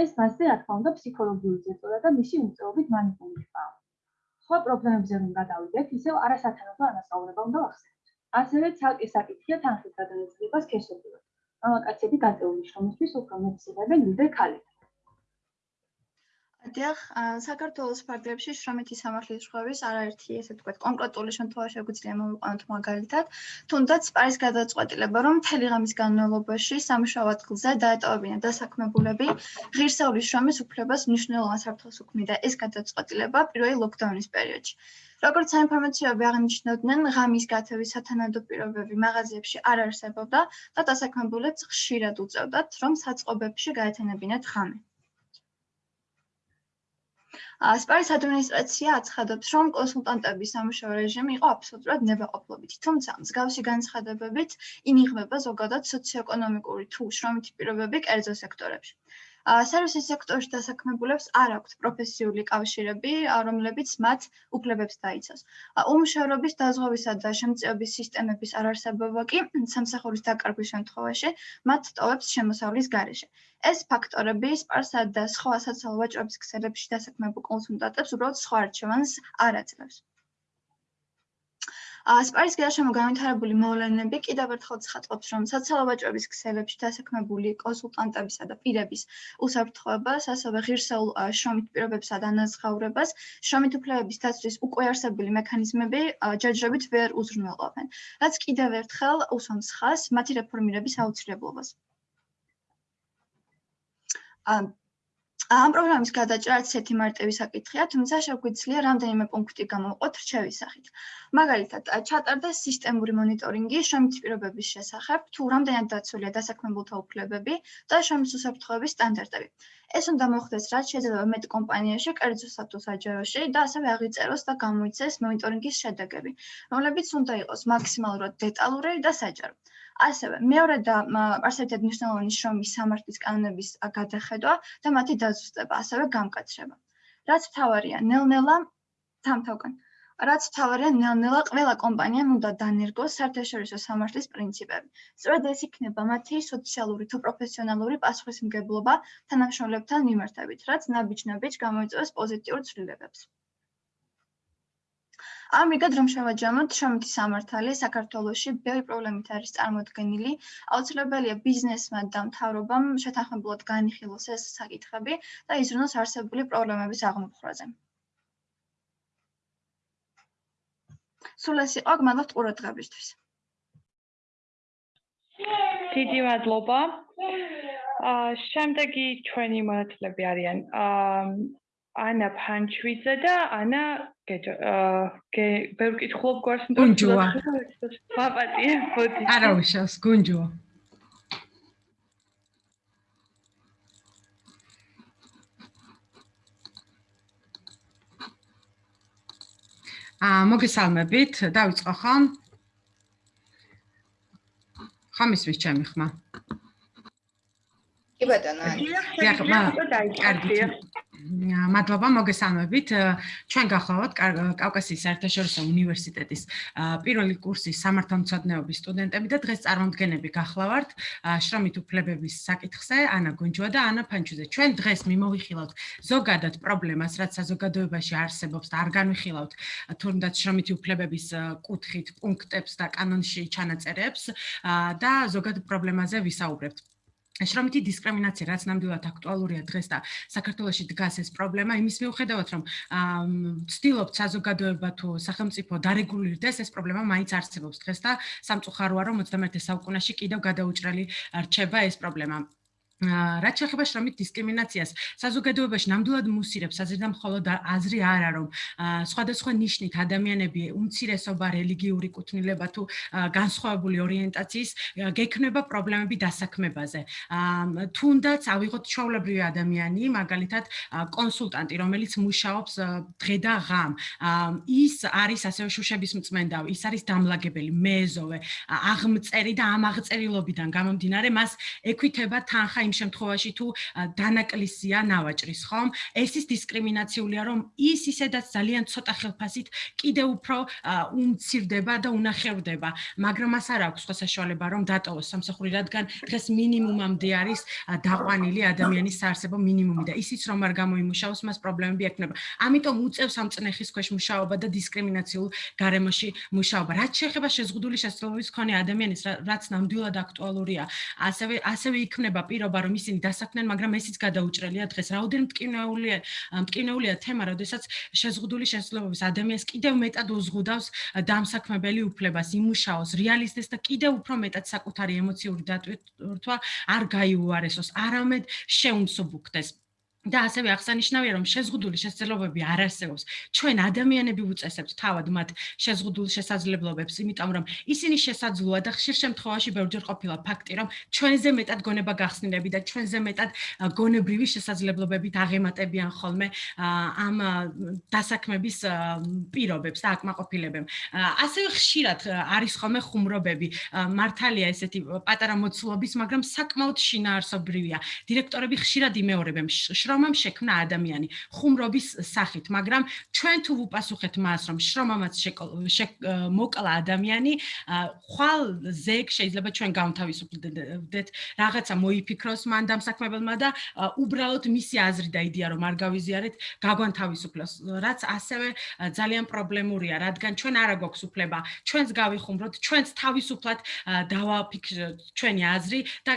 S9: ეს მასზე რა თქმა უნდა ფსიქოლოგიური ზეწოლა და მისი უმწეობით მანიპულირებაა. სხვა პრობლემებზე რომ გადავიდეთ, ისევ არასათანადო ანასწავლება უნდა ახსენოთ. ასევე ცალკე საკითხია თანხის გადანაწილებას ქესობრივად. მამაკაცები გაწეული შრომისთვის უფრო მეტს იღებენ ვიდრე ქალები.
S3: დიახ, საქართველოს ფარგლებში შრომითი სამართლის შეხების არაერთი, ესე ვთქვათ, კონკრეტული შემთხვევა შეგვიძლია მოვიყვანოთ მაგალითად, თუნდაც არის გადაწყვეტილება, რომ მთელი ღამის განმავლობაში სამუშაო ადგილზე დაეტოვებინა დასაქმებულები ღირსეული შრომის უფლებას მნიშვნელოვან საფრთხეს უქმნიდა ეს გადაწყვეტილება პირველი ლოკდაუნის პერიოდში. როგორც საინფორმაციოები აღნიშნავდნენ, ღამის გათევის სათანადო პირობები მაღაზიებში არ არსებობდა და დასაქმებულებს ხშირად უწევდათ, რომ საწყობებში გაეთენებინათ ღამე.
S10: სპარის ადმინისტრაცია აცხადებს, რომ კონსულტანტების სამუშაო რეჟიმი იყო აბსოლუტურად ნებაყოფლობითი, თუმცა მსგავსი განცხადებებით ინიღბება ზოგადად სოციო-ეკონომიკური თუ შრომითი პირობები კერძო სექტორებში. სერვისის სექტორში დასაქმებულებს არ აქვთ პროფესიული კავშირები, რომლებიც მათ უფლებებს დაიცავს. უმუშევრობის დაზღვევისა და შემწეობის სისტემების არარსებობა კი სამსახურის დაკარგვის შემთხვევაში მათ ტოვებს შემოსავლის გარეშე. ეს ფაქტორები სპარსა და სხვა სოციალურ ვაჭრობის ქსელებში დასაქმებულ კონსულტანტებს უბრალოდ სხვა არჩევანს არ აძლევს. სპარის გარშემო განვითარებული მოვლენები კიდევ ერთხელ ცხადყოფს, რომ სოციალურ ვაჭრობის ქსელებში დასაქმებული კონსულტანტებისა და პირების უსაფრთხოებას, ასევე ღირსეულ შრომით პირობებსა და ანაზღაურებას, შრომით უფლებების დაცვის უკვე არსებული მექანიზმები ჯერჯერობით ვერ უზრუნველყოფენ, რაც კიდევ ერთხელ უსვამს ხაზს მათი რეფორმირების აუცილებლობას. ამ პროგრამის გადაჭრა ცეთი მარტივი საკითხია, თუმცა შეგვიძლია რამდენიმე პუნქტი გამოვყოთ რჩევის სახით. მაგალითად, ჩატარდეს სისტემური მონიტორინგი შრომითი პირობების შესახებ, თუ რამდენად დაცულია დასაქმებულთა უფლებები და შრომის უსაფრთხოების სტანდარტები. ეს უნდა მოხდეს რაც შეიძლება მეტ კომპანიაში, კერძო თუ საჯაროში და ასევე აღიწეროს და გამოიცეს მონიტორინგის შედეგები, რომლებიც უნდა იყოს მაქსიმალურად დეტალური და საჯარო. ასევე მეორე და არსებითად მნიშვნელოვანი შრომის სამართლის კანონების გადახედვა და მათი დაზუსტება, ასევე გამკაცრება. რაც თავარია, ნელ-ნელა თამთავკან. რაც თავარია, ნელ-ნელა ყველა კომპანიამ უნდა დანერგოს საერთაშორისო სამართლის პრინციპები. სწორედ ეს იქნება მათი სოციალური თუ პროფესიონალური პასუხისმგებლობა თანამშრომლებთან მიმართებით, რაც ნაბიჯ-ნაბიჯ გამოიწვევს პოზიტიურ ცვლილებებს. ამრიგად რომ შევაჯამოთ შრომითი სამართალი საქართველოში ბევრი პრობლემით არის წარმოქმნილი აუცილებელია ბიზნესმა და მთავრობამ შეთანხმებულად განიხილოს ეს საკითხები და იზრუნოს არსებული პრობლემების აღმოფხვრაზე. სულ ეს იყო გმადლობთ ყურადღებისთვის.
S1: დიდი მადლობა. აა შემდეგი ჩვენი მონათლები არიან. აა ანა ფანჩვიძე და ანა გეჯო გე ვერ ვკითხულობ გვარს
S8: გუნჯოა
S1: პაპატია მოდი.
S8: არა უშავს გუნჯოა აა მოგესალმებით დავიწყო ხომ? ხომ ისვის ჩემი ხმა?
S4: კი ბატონო
S8: დიახ კარგი მადლობა მოგესალმებით. ჩვენ გახლავთ კავკასიის საერთაშორისო უნივერსიტეტის პირველი კურსის სამართალმცოდნეობის სტუდენტები და დღეს წარმომდგენები გახლავთ შრომით უფლებების საკითხზე ანა გონჯვა და ანა ფანჩუძე. ჩვენ დღეს მიმოვიხილავთ ზოგადად პრობლემას, რაც საზოგადოებაში არსებობს და არ განვიხილავთ თუნდაც შრომითი უფლებების კუთხით პუნქტებს და კანონში ჩანაწერებს და ზოგადად პრობლემაზე ვისაუბრებთ. შრომითი დისკრიმინაცია რაც ნამდვილად აქტუალურია დღეს და საქართველოში დგას ეს პრობლემა იმის მიუხედავად რომ ცდილობთ საზოგადოება თუ სახელმწიფო დარეგულირდეს ეს პრობლემა მაინც არსებობს დღეს და სამწუხაროა რომ 21 საუკუნეში კიდევ გადაუჭრელი რჩება ეს პრობლემა რაც შეეხება შრომით დისკრიმინაციას, საზოგადოებაში ნამდვილად მუსირებს აზრიდან მხოლოდ აზრი არა რომ სხვადასხვა ნიშნით ადამიანები უმცირესობა რელიგიური კუთვნილება თუ განსხვავებული ორიენტაციის გექნება პრობლემები დასაქმებაზე. თუნდაც ავიღოთ ჩაულებრივი ადამიანი, მაგალითად კონსულტანტი, რომელიც მუშაობს დღე და ღამ. ის არის ასევე შუშების მწმენდავი, ის არის დამლაგებელი, მეზოვე, აღმწერი და ამ აღწერილობიდან გამომდინარე მას ეკვითება თანხა იმ შემთხვევაში თუ დანაკლისია ნავაჭრის, ხომ? ეს ის დისკრიმინაციულია, რომ ის ისედაც ძალიან ცოტა ხელფასით კიდე უფრო უმცირდება და უნახევრდება, მაგრამ მას არ აქვს სხვა საშუალება, რომ დატოვოს სამსახური, რადგან დღეს მინიმუმამდე არის დაყვანილი ადამიანის საარსებო მინიმუმი და ისიც რომ არ გამოიმუშაოს, მას პრობლემები ექნება. ამიტომ უწევს ამ წნეხის ქვეშ მუშაობა და დისკრიმინაციულ გარემოში მუშაობა. რაც შეეხება შეზღუდული შესაძლებლობის მქონე ადამიანის, რაც ნამდვილად აქტუალურია, ასევე ასევე იქნება პირობა მადლობა რომ ისინი დასაქმდნენ, მაგრამ ესიც გადაუჭრელია დღეს. რაოდენ მტკივნეულია, მტკივნეულია თემა, როდესაც შეზღუდული შესაძლებლობის ადამიანს კიდევ მეტად უზღუდავს დამსაქმებელი უფლებას, იმუშაოს, რეალისტეს და კიდევ უფრო მეტად საკუთარი ემოციური დატვირთვა არ გაიუარესოს, არამედ შეუმსუბუქდეს. და ასევე აღსანიშნავია რომ შეზღუდული შესაძლებლობები არ არსებობს. ჩვენ ადამიანები უწესებთ თავად მათ შეზღუდულ შესაძლებლობებს იმიტომ რომ ისინი შესაძლოა და ხშირ შემთხვევაში ბევრჯერ ყოფილა ფაქტი რომ ჩვენზე მეტად გონება გახსნილები და ჩვენზე მეტად გონებრივი შესაძლებლობებით აღემატებიან ხოლმე ამ დასაქმების პირობებს და აკმაყოფილებებს. ასევე ხშირად არის ხოლმე ხუმრობები. მართალია ესეთი პატარა მოცულობის მაგრამ საკმაოდ შინაარსობრივია. დირექტორები ხშირად იმეორებენ შრომამ შექმნა ადამიანი ხუმრობის სახით, მაგრამ ჩვენ თუ ვუპასუხეთ მას, რომ შრომამაც მოკლა ადამიანი, ხვალ ზეგ შეიძლება ჩვენ გავთავისუფლდეთ, რაღაცა მოიფიქროს მან დამსაქმებელმა და უბრალოდ მისი აზრი და იდეა რომ არ გავიზიარეთ, გაგვანთავისუფლოს, რაც ასევე ძალიან პრობლემურია, რადგან ჩვენ არა გვაქვს უფლება, ჩვენს გავიხუმროთ, ჩვენს თავისუფლად დავაფიქროთ ჩვენი აზრი და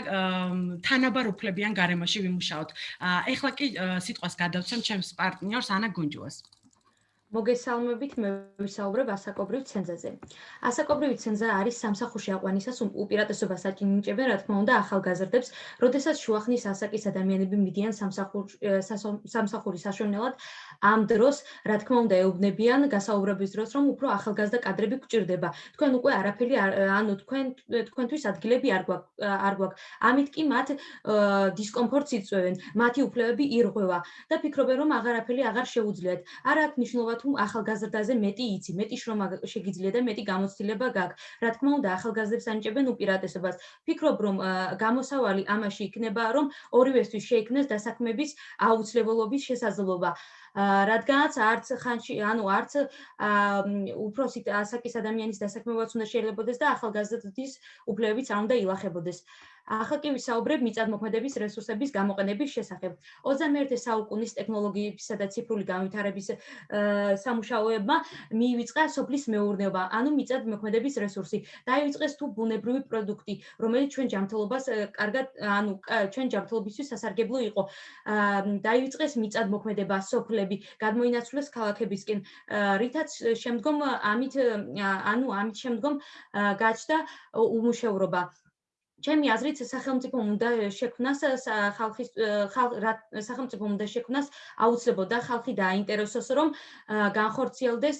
S8: თანაბარ უფლებიან გარემოში ვიმუშაოთ. ეხლა კი სიტყვას გადავცემ ჩემს პარტნიორს ანა გუნჯუას.
S11: მოგესალმებით, მე ვისაუბრებ ასაკობრივ ცენზაზე. ასაკობრივი ცენზა არის სამსახურში აყვანისას უპირატესობას აჭინიჭებენ, რა თქმა უნდა, ახალგაზრდებს, როდესაც შუახნის ასაკის ადამიანები მიდიან სამსახურ სამსახურის საშუალებლად, ამ დროს, რა თქმა უნდა, ეუბნებიან გასაუბრების დროს, რომ უფრო ახალგაზრდა კადრები გვჭირდება. თქვენ უკვე არაფერი ანუ თქვენ თქვენთვის ადგილები არ გვაქვს არ გვაქვს. ამით კი მათ დისკომფორტს იწვევენ, მათი უფლებები ირღვევა და ფიქრობენ, რომ აღარაფერი აღარ შეუძლიათ. არ აქვს მნიშვნელობა თუ ახალგაზრდაზე მეტი იცი, მეტი შრომა შეგიძლია და მეტი გამოცდილება გაქვს. რა თქმა უნდა, ახალგაზრდებს ანიჭებენ უპირატესობას. ფიქრობ, რომ გამოსავალი ამაში იქნება, რომ ორივესთვის შეიქმნეს დასაქმების აუცილებლობის შესაძლებლობა. რადგანაც არც ხანში ანუ არც უფროსი ასაკის ადამიანის დასაქმებაც უნდა შეიძლებაოდეს და ახალგაზრდის უფლებებიც არ უნდა ილახებოდეს. ახლა კი ვისაუბრებ მიწადმოქმედების რესურსების გამოყენების შესახებ. 21 საუკუნის ტექნოლოგიებისა და ციფრული განვითარების სამუშაოებმა მიივიწყა სოფლის მეურნეობა, ანუ მიწადმოქმედების რესურსი. დაივიწყეს თუ ბუნებრივი პროდუქტი, რომელიც ჩვენ ჯანმრთელობას კარგად, ანუ ჩვენ ჯანმრთელობისთვის სასარგებლო იყო. დაივიწყეს მიწადმოქმედება, სოფლები, გადმოინაცვლეს ქალაქებისკენ, რითაც შემდგომ ამით ანუ ამით შემდგომ გაჩნდა უმუშევრობა. ჩემი აზრით სახელმწიფო უნდა შექმნას ხალხის სახელმწიფო უნდა შექმნას აუცილებლად ხალხი დააინტერესოს რომ განხორციელდეს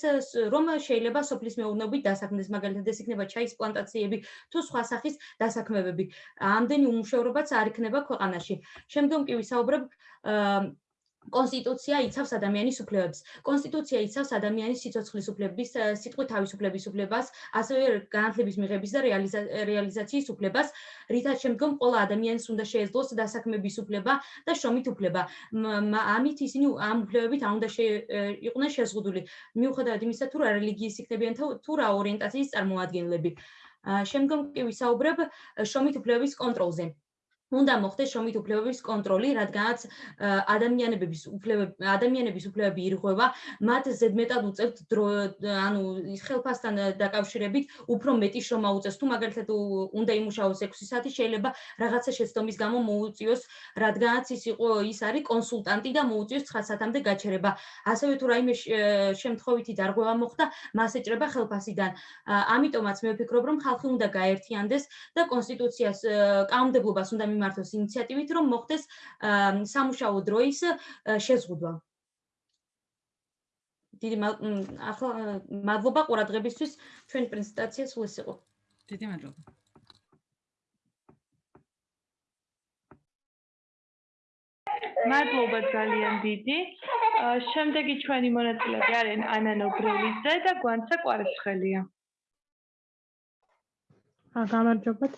S11: რომ შეიძლება სოფლის მეურნეობით დასაქმდეს მაგალითად ეს იქნება ჩაის პლანტაციები თუ სხვა სახის დასაქმებები. ამდენი უმუშევრობაც არ იქნება ქვეყანაში. შემდგომ კი ვისაუბრებ კონსტიტუცია იცავს ადამიანის უფლებებს. კონსტიტუცია იცავს ადამიანის სიცოცხლის უფლების, სიტყვით თავისუფლების უფლებას, ასევე განათლების მიღების და რეალიზაციის უფლებას, რითაც შემდგომ ყველა ადამიანს უნდა შეეძლოს დასაქმების უფლება და შრომით უფლება. ამით ისინი ამ უფლებებით არ უნდა იყვნენ შეზღუდული. მიუხედავად იმისა, თუ რა რელიგიის იქნებიან თუ რა ორიენტაციის წარმოადგენლები. შემდგომ კი ვისაუბრებ შრომით უფლებების კონტროლზე. უნდა მოხდეს შრომით უფლებების კონტროლი, რადგანაც ადამიანების უფლებები ადამიანების უფლებები ირღვევა, მათ ზედმეტად უწევთ დრო, ანუ ხელფასთან დაკავშირებით უფრო მეტი შრომა უწევს. თუ მაგალითად უნდა იმუშაოს 6 საათი, შეიძლება რაღაცა შეცდომის გამო მოუწიოს, რადგანაც ის იყო ის არის კონსულტანტი და მოუწიოს 9 საათამდე გაჩერება. ასევე თუ რაიმე შემთხვევითი დარღვევა მოხდა, მას ეჭრება ხელფასიდან. ამიტომაც მე ვფიქრობ, რომ ხალხი უნდა გაერთიანდეს და კონსტიტუციას კანონმდებლობას უნდა მიმართოს ინიციატივით, რომ მოხდეს სამუშაო დროის შეზღუდვა. დიდი ახლა მადლობა ყურადღებისთვის. ჩვენი პრეზენტაცია სულ ეს იყო.
S8: დიდი მადლობა.
S1: მადლობა ძალიან დიდი. შემდეგი ჩვენი მონაწილეები არიან ანა ნობრელიძე და გვანცა კვარცხელია.
S7: აა გამარჯობათ.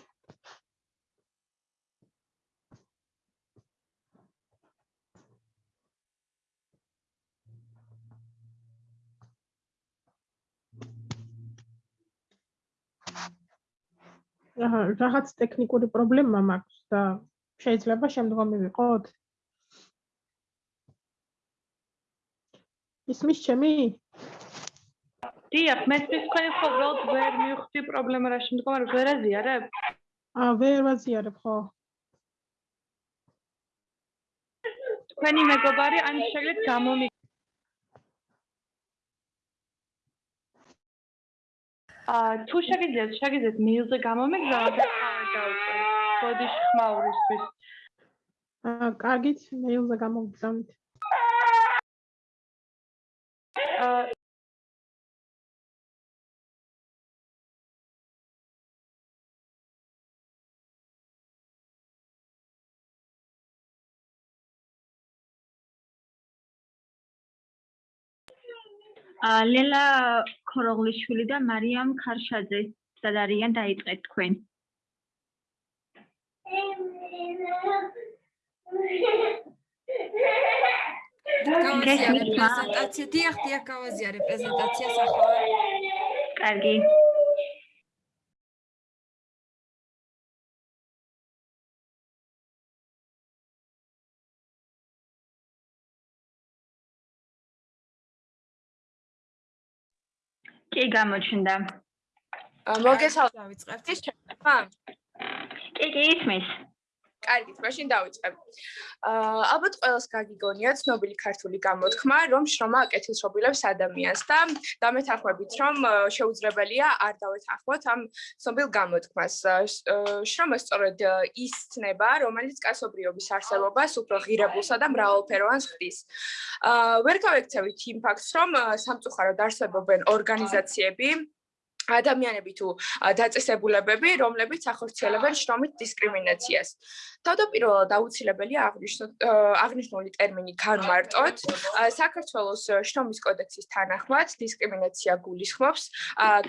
S7: რაღაც ტექნიკური პრობლემა მაქვს და შეიძლება შემდგომი ვიყოთ? ისმის ჩემი?
S1: დიახ, მე თქვენ ხო ვერ მივხვდი პრობლემა რა შემდგომ არ ვერ აზიარებ?
S7: აა ვერ ვაზიარებ ხო?
S1: თქვენი მეგობარი ან შეგეთ გამომი თუ შეგიძლიათ შეგიძლიათ მეილზე გამომიგზავნოთ და [LAUGHS] დავწეროთ ბოდიში ხმაურისთვის
S7: აა კარგით, მეილზე გამოგგზავნით.
S1: ლელა ქოროღლიშვილი და მარიამ ქარშაძე სად არიან დაიწყეთ თქვენ?
S12: პრეზენტაცია. დიახ დიახ გავაზიარე პრეზენტაციას ახლა
S1: კარგი კი გამოჩნდა.
S12: მოგესალმებით. დავიწყებთ. ის ჩემმა?
S1: კი, კი, ისმის.
S12: კარგით, მაშინ დავიწყებ. აა ალბათ ყველას გაგიგონია ცნობილი ქართული გამოთქმა, რომ შრომა აკეთილშობილებს ადამიანს და დამეთანხმებით, რომ შეუძლებელია არ დავეთანხმოთ ამ ცნობილ გამოთქმას. შრომა სწორედ ის ცნება, რომელიც კაცობრიობის არსებობას უფრო ღირებულსა და მრავალფეროვანს ხდის. აა ვერ გავექცევით იმ ფაქტს, რომ სამწუხაროდ არსებობენ ორგანიზაციები, ადამიანები თუ დაწესებულებები, რომლებიც ახორციელებენ შრომით დისკრიმინაციას. თავდაპირველად აუცილებელია აღნიშნოთ აღნიშნული ტერმინი განმარტოთ. საქართველოს შრომის კოდექსის თანახმად დისკრიმინაცია გულისხმობს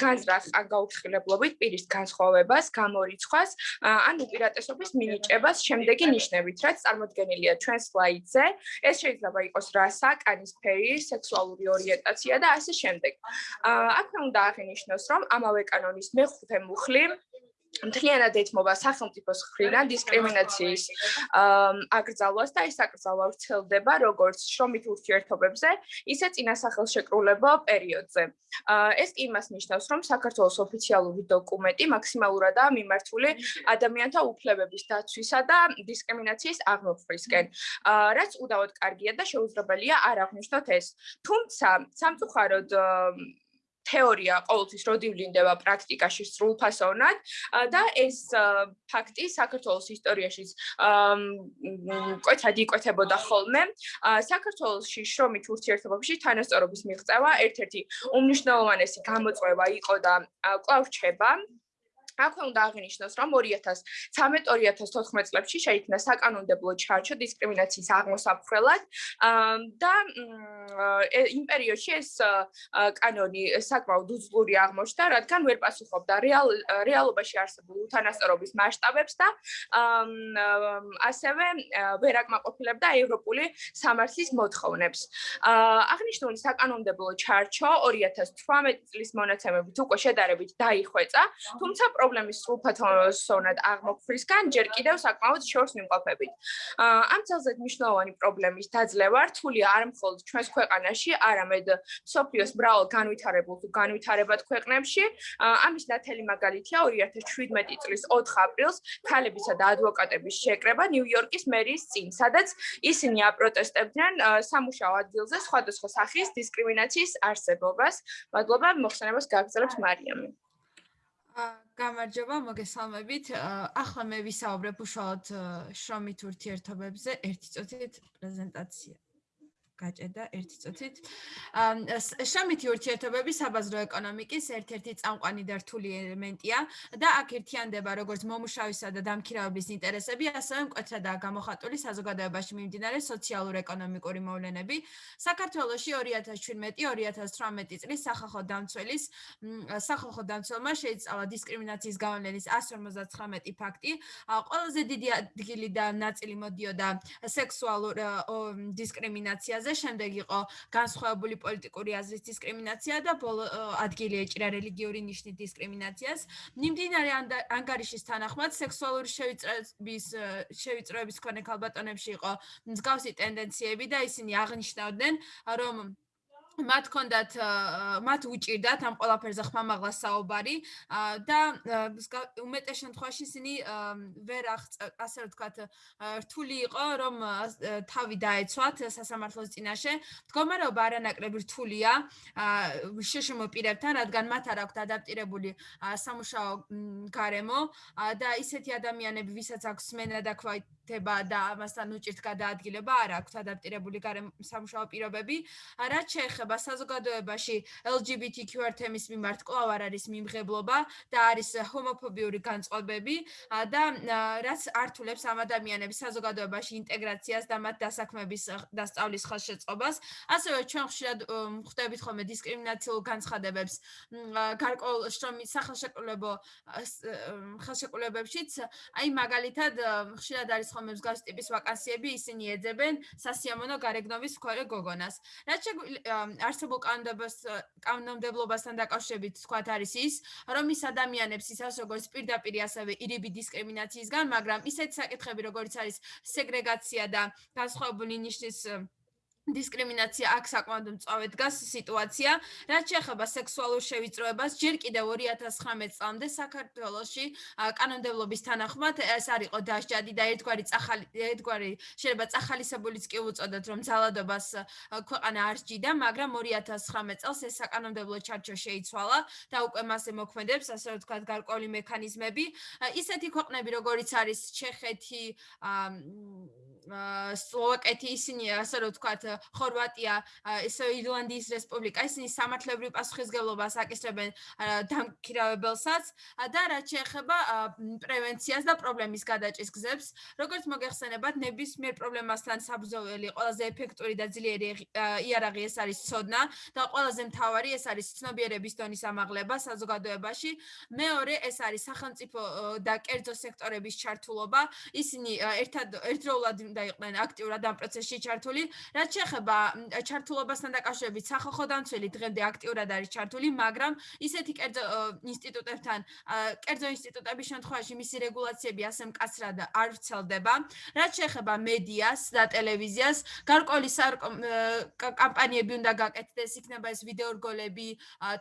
S12: განზრახ ან გაუფრთხილებლობით პირის განსხვავებას, გამორიცხვას ან უპირატესობის მინიჭებას შემდეგი ნიშნებით, რაც წარმოდგენილია ჩვენ სლაიდზე. ეს შეიძლება იყოს რასა, კანის ფერი, სექსუალური ორიენტაცია და ასე შემდეგ. აქვე უნდა აღინიშნოს, რომ ამავე კანონის მეხუთე მუხლი მთლიანად ეთმობა სახელმწიფოს მხრიდან დისკრიმინაციის აკრძალვას და ეს აკრძალვა ვრცელდება როგორც შრომით ურთიერთობებზე, ისე წინასახელშეკრულებო პერიოდზე. ეს კი იმას ნიშნავს, რომ საქართველოს ოფიციალური დოკუმენტი მაქსიმალურადაა მიმართული ადამიანთა უფლებების დაცვისა და დისკრიმინაციის აღმოფხვისკენ. რაც უდავოდ კარგია და შეუძლებელია არ აღნიშნოთ ეს. თუმცა სამწუხაროდ თეორია ყოველთვის როდივლინდება პრაქტიკაში სრულფასოვნად და ეს ფაქტი საქართველოს ისტორიაში კვეთად იკვეთებოდა ხოლმე. საქართველოსში შრომით ურთიერთობებში თანასწორობის მიღწევა ერთ-ერთი უმნიშვნელოვანესი გამოწვევა იყო და კვლავ რჩება. აქვე უნდა აღინიშნოს, რომ 2013-2014 წლებში შეიქმნა საკანონმდებლო ჩარჩო დისკრიმინაციის აღმოსაფხრელად და იმ პერიოდში ეს კანონი საკმაოდ უძლური აღმოჩნდა, რადგან ვერ პასუხობდა რეალობაში არსებულ უთანასწორობის მასშტაბებს და ასევე ვერ აკმაყოფილებდა ევროპული სამართლის მოთხოვნებს. აღნიშნული საკანონმდებლო ჩარჩო 2018 წლის მონაცემებით უკვე შედარებით დაიხვეწა, თუმცა პრობლემის სრულფასოვნად აღმოფხვისგან ჯერ კიდევ საკმაოდ შორს მიმყოფებით. ამ ძალზედ მნიშვნელოვანი პრობლემის დაძლევა რთულია არ მხოლოდ ჩვენს ქვეყანაში, არამედ სოფიოს მრავალ განვითარებულ თუ განვითარებად ქვეყნებში. ამის ნათელი მაგალითია 2017 წლის 4 ապრილს ქალებისა და ადვოკატების შეკრება ნიუ-იორკის მერიის წინ, სადაც ისინი აპროტესტებდნენ სამუშაო ადგილზე სხვადასხვა სახის დისკრიმინაციის არსებობას. მადლობა მოხსენებას გაგრძელებს მარიამი. გამარჯობა, მოგესალმებით. ახლა მე ვისაუბრებ უშუალოდ შრომით ურთიერთობებზე ერთი წუთით პრეზენტაცია. გაჭედა ერთი წუთით. შრომითი ურთიერთობები საბაზრო ეკონომიკის ერთ-ერთი წამყვანი და რთული ელემენტია და აქ ერთიანდება როგორც მომუშავისა და დამქირავების ინტერესები, ასევე მკვეთრადაა გამოხატული საზოგადოებაში მიმდინარე სოციალურ-ეკონომიკური მოვლენები. საქართველოში 2017-2018 წლის სახალხო დამცველის სახალხო დამცველმა შეიცვალა დისკრიმინაციის გავლენის 159 ფაქტი. ყველაზე დიდი ადგილი და ნაწილი მოდიოდა სექსუალურ დისკრიმინაციაზე და შემდეგ იყო განსხვავებული პოლიტიკური აზრის დისკრიმინაცია და ბოლო ადგილი ეჭრა რელიგიური ნიშნის დისკრიმინაციას. მიმდინარე ანგარიშის თანახმად სექსუალური შევიწროების შევიწროების ქონე ქალბატონებში იყო მსგავსი ტენდენციები და ისინი აღნიშნავდნენ რომ მათ კონდათ მათ უჭირდათ ამ ყველაფერზე ხმამაღლა საუბარი. და უმეტეს შემთხვევაში ისინი ვერ ასე ვთქვათ რთული იყო რომ თავი დაეცვათ სასამართლოს წინაშე. მდგომარეობა არანაკლებ რთულია შეშმო პირებთან რადგან მათ არ აქვთ ადაპტირებული სამუშაო გარემო. და ისეთი ადამიანები ვისაც აქვს სმენა და
S13: დება და ამასთან უჭირთ გადაადგილება არ აქვს ადაპტირებული სამუშაო პირობები. რაც შეეხება საზოგადოებაში LGBTQ თემის მიმართ კვლავ არ არის მიმღებლობა და არის ჰომოფობიური განწყობები და რაც ართულებს ამ ადამიანების საზოგადოებაში ინტეგრაციას და მათ დასაქმების და სწავლის ხელშეწყობას. ასევე ჩვენ ხშირად ხვდებით ხოლმე დისკრიმინაციულ განცხადებებს გარკვეულ შრომის სახელშეკრულებო ხელშეკრულებებშიც. აი მაგალითად ხშირად არის ხოლმე მსგავს ტიპის ვაკანსიები, ისინი ეძებენ სასიამოვნო გარეგნობის მქონე გოგონას. რაც არსებულ კანონმდებლობას კანონმდებლობასთან დაკავშირებით თქვა არის ის, რომ ის ადამიანებს ისას როგორც პირდაპირ ასევე ირიბი დისკრიმინაციისგან, მაგრამ ისეთ საკითხები როგორც არის სეგრეგაცია და განსხვავებული ნიშნის დისკრიმინაცია აქ საკმაოდ მწვავე დგას სიტუაცია, რაც შეეხება სექსუალურ შევიწროებას, ჯერ კიდევ 2019 წლამდე საქართველოში კანონმდებლობის თანახმად ეს არ იყო დასჯადი და ერთგვარი წახალი ერთგვარი შეიძლება წახალისებულიც კი უწოდოთ, რომ ძალადობას ქვეყანა არ სჯიდა, მაგრამ 2019 წელს ეს საკანონმდებლო ჩარჩო შეიცვალა და უკვე მასზე მოქმედებს, ასე ვთქვათ, გარკვეული მექანიზმები. ისეთი ქვეყნები, როგორიც არის ჩეხეთი, სლოვაკეთი, ისინი ასე ვთქვათ, ხორვატია, ესე ირლანდიის რესპუბლიკა, ისინი სამართლებრივ პასუხისგებლობას აკისრებენ დამქირავებელსაც და რაც შეეხება პრევენციას და პრობლემის გადაჭრის გზებს, როგორც მოგეხსენებათ, ნებისმიერ პრობლემასთან საბრძოლელი ყველაზე ეფექტური და ძლიერი იარაღი ეს არის ცოდნა და ყველაზე მთავარი ეს არის ცნობიერების დონის ამაღლება საზოგადოებაში. მეორე ეს არის სახელმწიფო და კერძო სექტორების ჩართულობა. ისინი ერთად ერთდროულად უნდა იყვნენ აქტიურად ამ პროცესში ჩართული, რაც შეეხება ჩართულობასთან დაკავშირებით სახალხო დამცველი დღემდე აქტიურად არის ჩართული, მაგრამ ისეთი კერძო ინსტიტუტებთან, კერძო ინსტიტუტების შემთხვევაში მისი რეგულაციები ასე მკაცრად არ ვრცელდება. რაც შეეხება მედიას და ტელევიზიას, გარკვეული კამპანიები უნდა გაკეთდეს, იქნება ეს ვიდეორგოლები,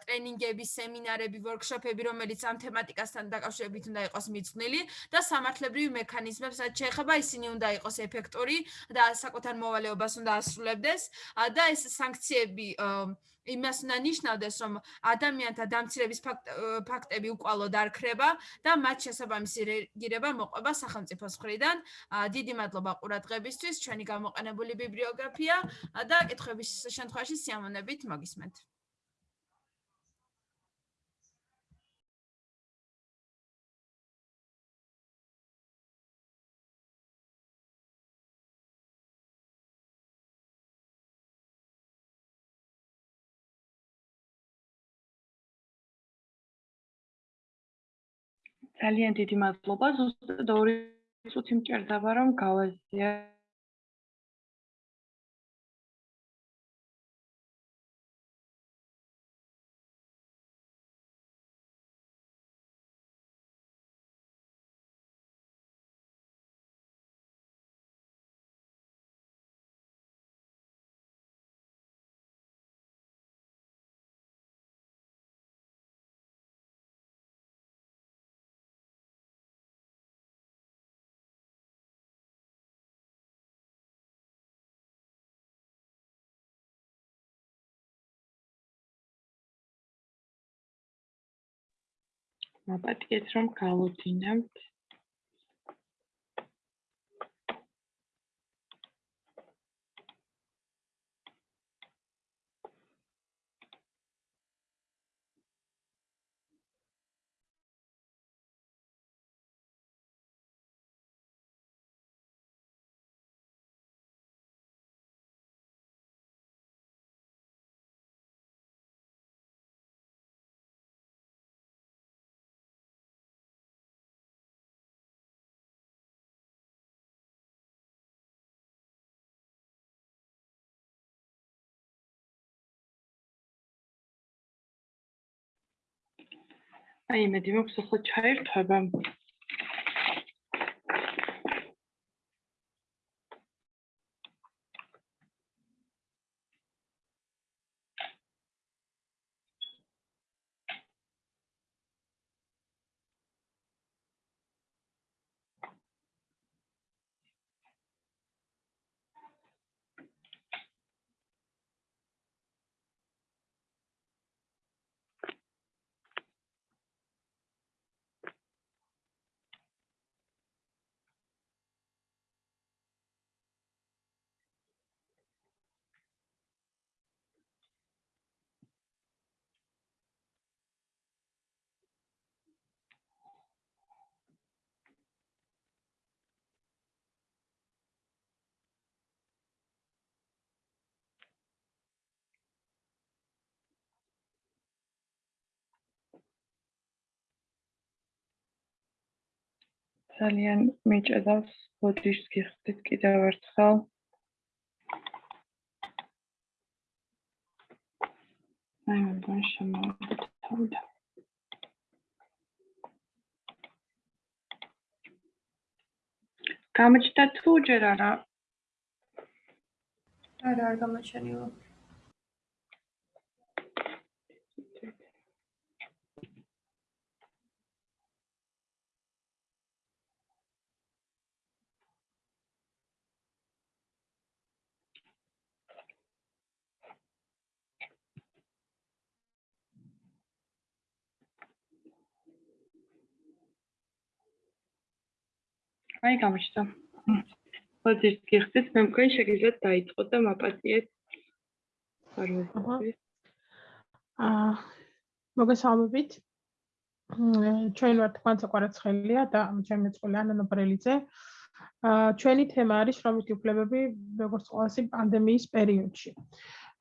S13: ტრენინგები, სემინარები, ვორქშოპები, რომელიც ამ თემატიკასთან დაკავშირებით უნდა იყოს მიძღვნილი და სამართლებრივი მექანიზმებს რაც შეეხება, ისინი უნდა იყოს ეფექტური და საკუთარ მოვალეობას უნდა ასრულებდეს. ასრულებდეს და ეს სანქციები იმას უნდა ნიშნავდეს, რომ ადამიანთა დამცირების ფაქტები უკვალოდ არ ქრება და მათ შესაბამისი რეგირება მოყვება სახელმწიფოს მხრიდან. დიდი მადლობა ყურადღებისთვის. ჩვენი გამოყენებული ბიბლიოგრაფია და კითხების შემთხვევაში სიამოვნებით მოგისმენთ.
S1: ძალიან დიდი მადლობა. ზუსტად 2 წუთი მჭირდება რომ გავაზიარებ მაპატიეთ რომ გავუდინებთ აი იმედი მაქვს ახლა ჩაერთვება ძალიან მიჭედავს ბოდიშს გიხდით კიდევ ერთხელ. აი მგონი შემოვიდეთ თავიდან. გამოჩნდა თუ ჯერ არა?
S3: არა, არ გამოჩენილა.
S1: აი გამოჩნდა. მოდი გიხდით, მე მგონი შეგიძლიათ დაიწყოთ და მაპატიეთ.
S7: აა მოგესალმებით. ჩვენ ვართ კვანცა კვარაცხელია და ჩემი წყვილი ანანო ბრელიძე. აა ჩვენი თემა არის შრომითი უფლებები როგორც ყოველსი პანდემიის პერიოდში.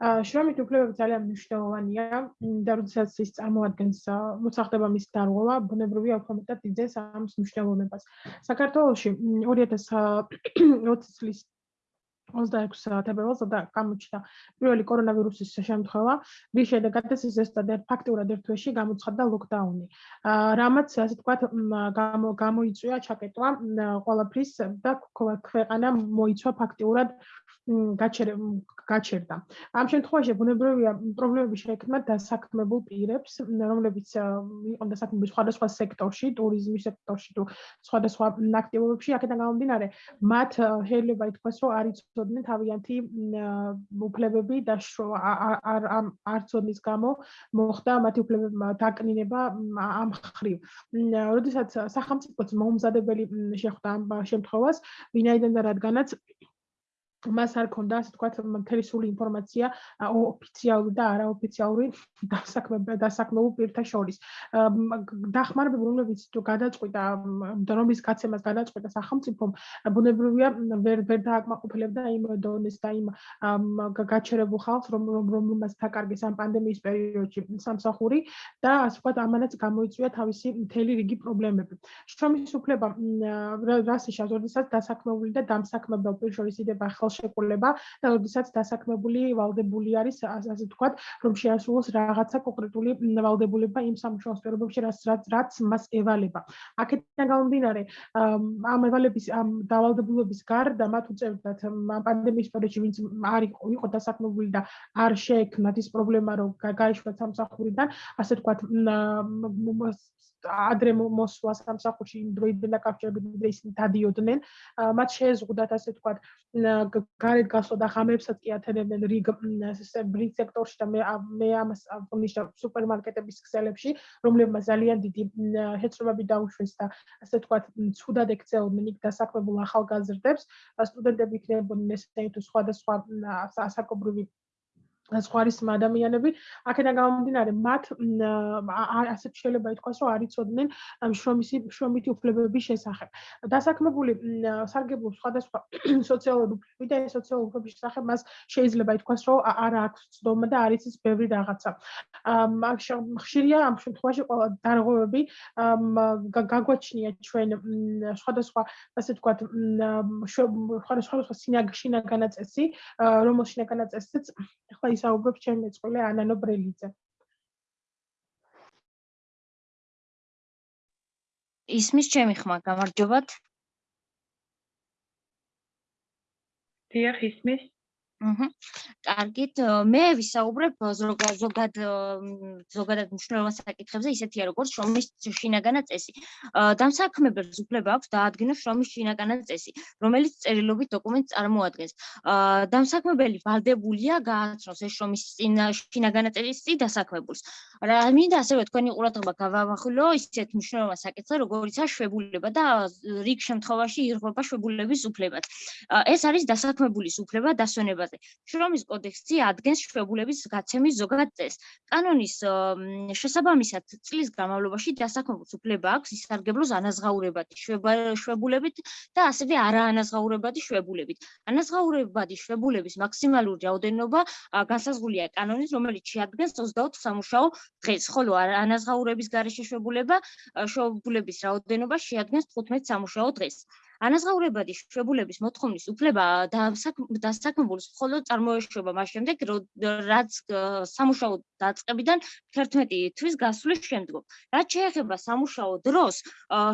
S7: შრომითი უფლებები ძალიან მნიშვნელოვანია და როდესაც ის წარმოადგენს მოსახდება მის დარღვევა, ბუნებრივია უფრო მეტად იძენს ამ მნიშვნელოვნებას. საქართველოში 2020 წლის 26 თებერვალს და გამოჩნდა პირველი კორონავირუსის შემთხვევა, რის შედეგადაც ის ზუსტად ფაქტურად ერთ თვეში გამოცხადდა ლოკდაუნი. რამაც ასე თქვათ გამოიწვია ჩაკეტვა ყველაფრის და ქვეყანა მოიცვა ფაქტურად გაჩერდა. ამ შემთხვევაში ბუნებრივია პრობლემები შეექმნა დასაქმებულ პირებს, რომლებიც იყო დასაქმებული სხვადასხვა სექტორში, ტურიზმის სექტორში თუ სხვადასხვა აქტივობებში, აქედან გამომდინარე, მათ შეიძლება ითქვას, რომ არ იცოდნენ თავიანთი უფლებები და არ არ ცოდნის გამო მოხდა მათი უფლებების დაკნინება ამ ხრივ. როდესაც სახელმწიფოც მომზადებელი შეხვდა ამ შემთხვევას, ვინაიდან და რადგანაც მას არ ქონდა ასე თქვა მთელი სული ინფორმაცია ოფიციალური და არაოფიციალური დასაქმებულ დასაქმებულ პირთა შორის. დახმარებები რომლებიც გადაწყვიტა რომლის გაცემას გადაწყვიტა სახელმწიფომ ბუნებრივია ვერ ვერ დააკმაყოფილებდა იმ დონეს და იმ გაჩერებულ ხალხს რომ რომელმაც თაკარგეს ამ პანდემიის პერიოდში სამსახური და ასე თქვა ამანაც გამოიწვია თავისი მთელი რიგი პრობლემები. შრომის უფლება რას იშავს, როდესაც დასაქმებული და დამსაქმებელ პირ შორის იდება ხალხ ხელშეკრულება და როდესაც დასაქმებული ვალდებული არის ასე ვთქვათ, რომ შეასრულოს რაღაცა კონკრეტული ვალდებულება იმ სამუშაოს პირობებში, რაც რაც მას ევალება. აქედან გამომდინარე, ამ ევალების ამ დავალდებულების გარდა მათ უწევდათ პანდემიის პერიოდში ვინც არ იყო იყო დასაქმებული და არ შეექმნათ ის პრობლემა, რომ გაიშვათ სამსახურიდან, ასე ვთქვათ, ადრე მოსვლა სამსახურში იმ დროიდან დაკავშირებით ისინი დადიოდნენ. მათ შეეზღუდათ ასე ვთქვათ გარეთ გასვლა და ღამეებსაც კი ათენებდნენ რიგ ბრინგ სექტორში და მე მე ამას ვნიშნავ სუპერმარკეტების ქსელებში რომლებმა ძალიან დიდი ჰეწრობები დაუშვეს და ასე ვთქვათ ცუდად ექცეოდნენ იქ დასაქმებულ ახალგაზრდებს. სტუდენტები იქნებოდნენ ესეთი თუ სხვადასხვა ასაკობრივი სხვარის ადამიანები აქედან გამომდინარე მათ ასეთ შეიძლება ითქვას რომ არ იცოდნენ შრომისი შრომითი უფლებების შესახებ. დასაქმებული სარგებლობს სხვადასხვა სოციალური უფლებები და სოციალური უფლებების შესახებ მას შეიძლება ითქვას რომ არ აქვს ცდომა და არ იცის ბევრი რაღაცა. ხშირია ამ შემთხვევაში ყველა დარღვევები გაგვაჩნია ჩვენ სხვადასხვა ასე ვთქვათ სხვადასხვა სინაგანაწესი რომელშიც სინაგანაწესიც ახლა ვისაუბრებ ჩემი მეწყვილე ანანო ბრელიძე.
S14: ისმის ჩემი ხმა, გამარჯობათ.
S1: დიახ, ისმის.
S14: აჰა. კარგით, მე ვისაუბრებ ზოგადად ზოგადად ზოგადად მნიშვნელოვან საკითხებზე, ისეთია როგორც შრომის შინაგანა წესი. დამსაქმებელ უფლება აქვს დაადგინოს შრომის შინაგანა წესი, რომელიც წერილობით დოკუმენტს წარმოადგენს. დამსაქმებელი ვალდებულია გააცნოს ეს შრომის შინაგანა წესი დასაქმებულს. რა მინდა ასევე თქვენი ყურადღება გავამახვილო ისეთ მნიშვნელოვან საკითხზე, როგორიცაა შვებულება და რიგ შემთხვევაში ირღვება შვებულების უფლებაც. ეს არის დასაქმებულის უფლება დასვენება კანონებაზე. შრომის კოდექსი ადგენს შვებულების გაცემის ზოგად წესს. კანონის შესაბამისად წლის განმავლობაში დასაქმებულს უფლება აქვს ისარგებლოს ანაზღაურებადი შვებულებით და ასევე არაანაზღაურებადი შვებულებით. ანაზღაურებადი შვებულების მაქსიმალური რაოდენობა განსაზღვრულია კანონის, რომელიც შეადგენს 24 სამუშაო დღეს, ხოლო ანაზღაურების გარეშე შვებულება შვებულების რაოდენობა შეადგენს 15 სამუშაო დღეს. ანაზღაურებადი შვებულების მოთხოვნის უფლება დასაქმებულს მხოლოდ წარმოეშვება მას შემდეგ, რაც სამუშაო დაწყებიდან 11 თვის გასვლის შემდგომ. რაც შეეხება სამუშაო დროს,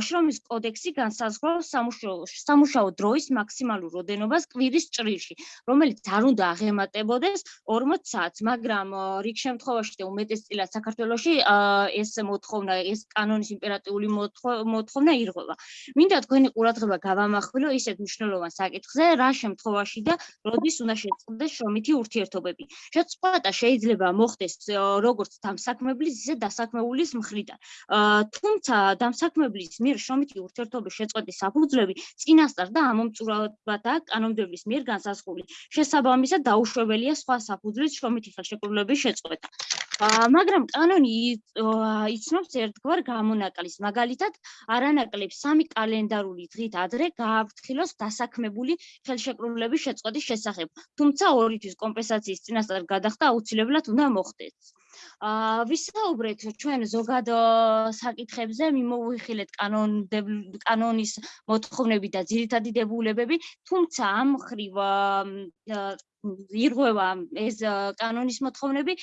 S14: შრომის კოდექსი განსაზღვრავს სამუშაო სამუშაო დროის მაქსიმალურ როდენობას კვირის ჭრილში, რომელიც არ უნდა აღემატებოდეს 40 საათს, მაგრამ რიგ შემთხვევაში და უმეტესწილად საქართველოში ეს მოთხოვნა, ეს კანონის იმპერატიული მოთხოვნა ირღვევა. მინდა თქვენი ყურადღება გავამახვილო ისეთ მნიშვნელოვან საკითხზე, რა შემთხვევაში და როდის უნდა შეწყდეს შრომითი ურთიერთობები. შეწყვეტა შეიძლება მოხდეს როგორც დამსაქმებლის, ისე დასაქმებულის მხრიდან. თუმცა დამსაქმებლის მიერ შრომითი ურთიერთობის შეწყვეტის საფუძვლები წინასწარ და ამომწურავებადაა კანონმდებლობის მიერ განსაზღვრული. შესაბამისად დაუშვებელია სხვა საფუძვლის შრომითი ხელშეკრულების შეწყვეტა. მაგრამ კანონი იცნობს ერთგვარ გამონაკლისს. მაგალითად, არანაკლებს სამი კალენდარული დღით ადრე გააფრთხილოს დასაქმებული ხელშეკრულების შეწყვეტის შესახებ. თუმცა ორი თვის კომპენსაციის წინასწარ გადახდა აუცილებლად უნდა მოხდეს. აა ვისაუბრეთ ჩვენ ზოგად საკითხებზე, მიმოვიხილეთ კანონ კანონის მოთხოვნები და ძირითადი დებულებები, თუმცა ამ ხრივ ირღვევა ეს კანონის მოთხოვნები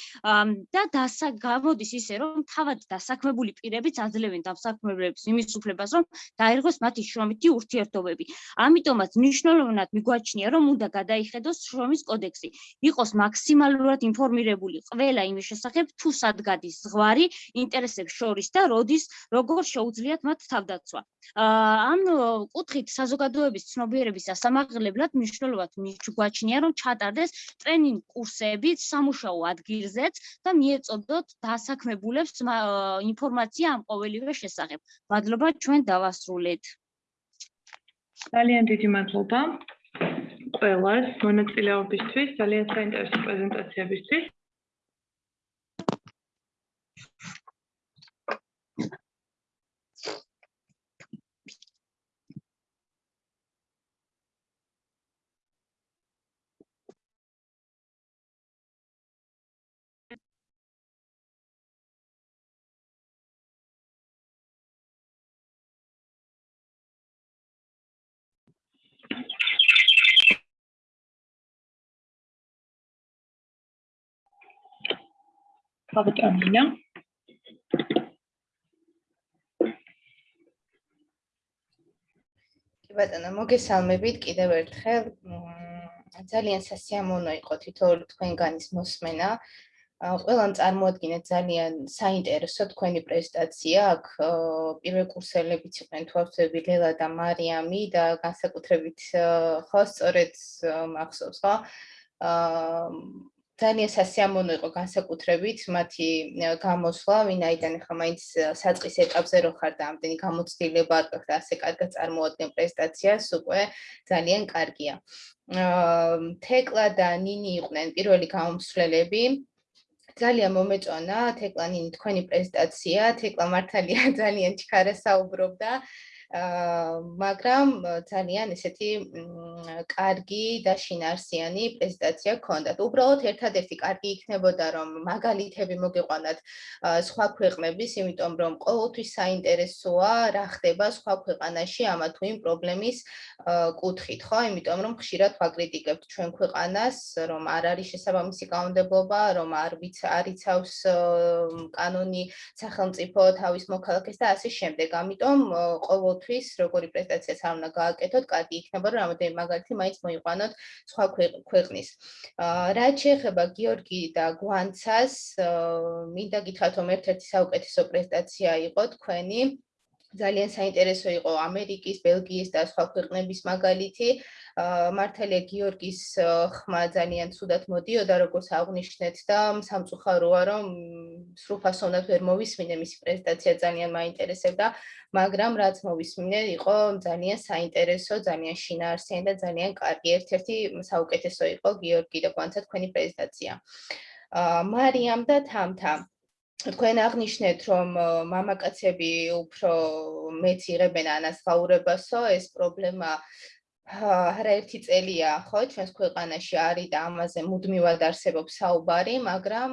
S14: და დასა გამოდის ისე რომ თავად დასაქმებული პირებიც აძლევენ დასაქმებლებს იმის უფლებას რომ დაერღვეს მათი შრომითი ურთიერთობები. ამიტომაც მნიშვნელოვნად მიგვაჩნია რომ უნდა გადაიხედოს შრომის კოდექსი, იყოს მაქსიმალურად ინფორმირებული ყველა იმის შესახებ თუ სად გადის ზღვარი ინტერესებს შორის და როდის როგორ შეუძლიათ მათ თავდაცვა. ამ კუთხით საზოგადოების ცნობიერების ასამაღლებლად მნიშვნელოვნად მიგვაჩნია რომ ჩატარდეს ჩატარდეს ტრენინგ კურსები სამუშაო ადგილზეც და მიეწოდოთ დასაქმებულებს ინფორმაცია ამ ყოველივე შესახებ. მადლობა ჩვენ დავასრულეთ.
S1: ძალიან დიდი მადლობა ყველას მონაწილეობისთვის, ძალიან საინტერესო პრეზენტაციებისთვის. ბატონა
S4: კი ბატონო მოგესალმებით კიდევ ერთხელ ძალიან სასიამოვნო იყო თითოეული თქვენგანის მოსმენა. ყველამ წარმოადგინეთ ძალიან საინტერესო თქვენი პრეზენტაცია აქ პირველ კურსელებიც იყვნენ თვალწები ლელა და მარიამი და განსაკუთრებით ხო სწორედ მახსოვს ხო? აა ძალიან სასიამოვნო იყო განსაკუთრებით მათი გამოსვლა, ვინაიდან ხა მაინც საწყის ეტაპზე რო ხარ და ამდენი გამოცდილება და ასე კარგად წარმოადგენ პრეზენტაციას, უკვე ძალიან კარგია. აა თეკლა და ნინი იყვნენ პირველი გამომსვლელები. ძალიან მომეწონა თეკლა ნინი თქვენი პრეზენტაცია, თეკლა მართალია [LAUGHS] ძალიან ჩქარა საუბრობდა. მაგრამ ძალიან ესეთი კარგი და შინარსიანი პრეზენტაცია გქონდათ. უბრალოდ ერთადერთი კარგი იქნებოდა რომ მაგალითები მოგეყვანათ სხვა ქვეყნების, იმიტომ რომ ყოველთვის საინტერესოა რა ხდება სხვა ქვეყანაში ამა თუ იმ პრობლემის კუთხით, ხო? იმიტომ რომ ხშირად ვაკრიტიკებთ ჩვენ ქვეყანას, რომ არ არის შესაბამისი კანონმდებლობა, რომ არ ვიც არიცავს კანონი სახელმწიფო თავის მოქალაქეს და ასე შემდეგ. ამიტომ ყოველ ყოველთვის როგორი პრეზენტაციაც არ უნდა გააკეთოთ, კარგი იქნება რომ რამოდენიმე მაგალითი მაინც მოიყვანოთ სხვა ქვეყნის. აა რაც შეეხება გიორგი და გვანცას, მინდა გითხრათ რომ ერთ-ერთი საუკეთესო პრეზენტაცია იყო თქვენი ძალიან საინტერესო იყო ამერიკის, ბელგიის და სხვა ქვეყნების მაგალითი. მართალია გიორგის ხმა ძალიან ცუდად მოდიოდა, როგორც აღნიშნეთ და სამწუხაროა, რომ სრულფასოვნად ვერ მოვისმინე მისი პრეზენტაცია ძალიან მაინტერესებდა, მაგრამ რაც მოვისმინე, იყო ძალიან საინტერესო, ძალიან შინაარსიანი და ძალიან კარგი. ერთ-ერთი საუკეთესო იყო გიორგი და გვანცა თქვენი პრეზენტაცია. მარიამ და თამთა თქვენ აღნიშნეთ, რომ მამაკაცები უფრო მეც იღებენ ანასხაურებასო, ეს პრობლემა არაერთი წელია, ხო, ჩვენს ქვეყანაში არის და ამაზე მუდმივად არსებობს საუბარი, მაგრამ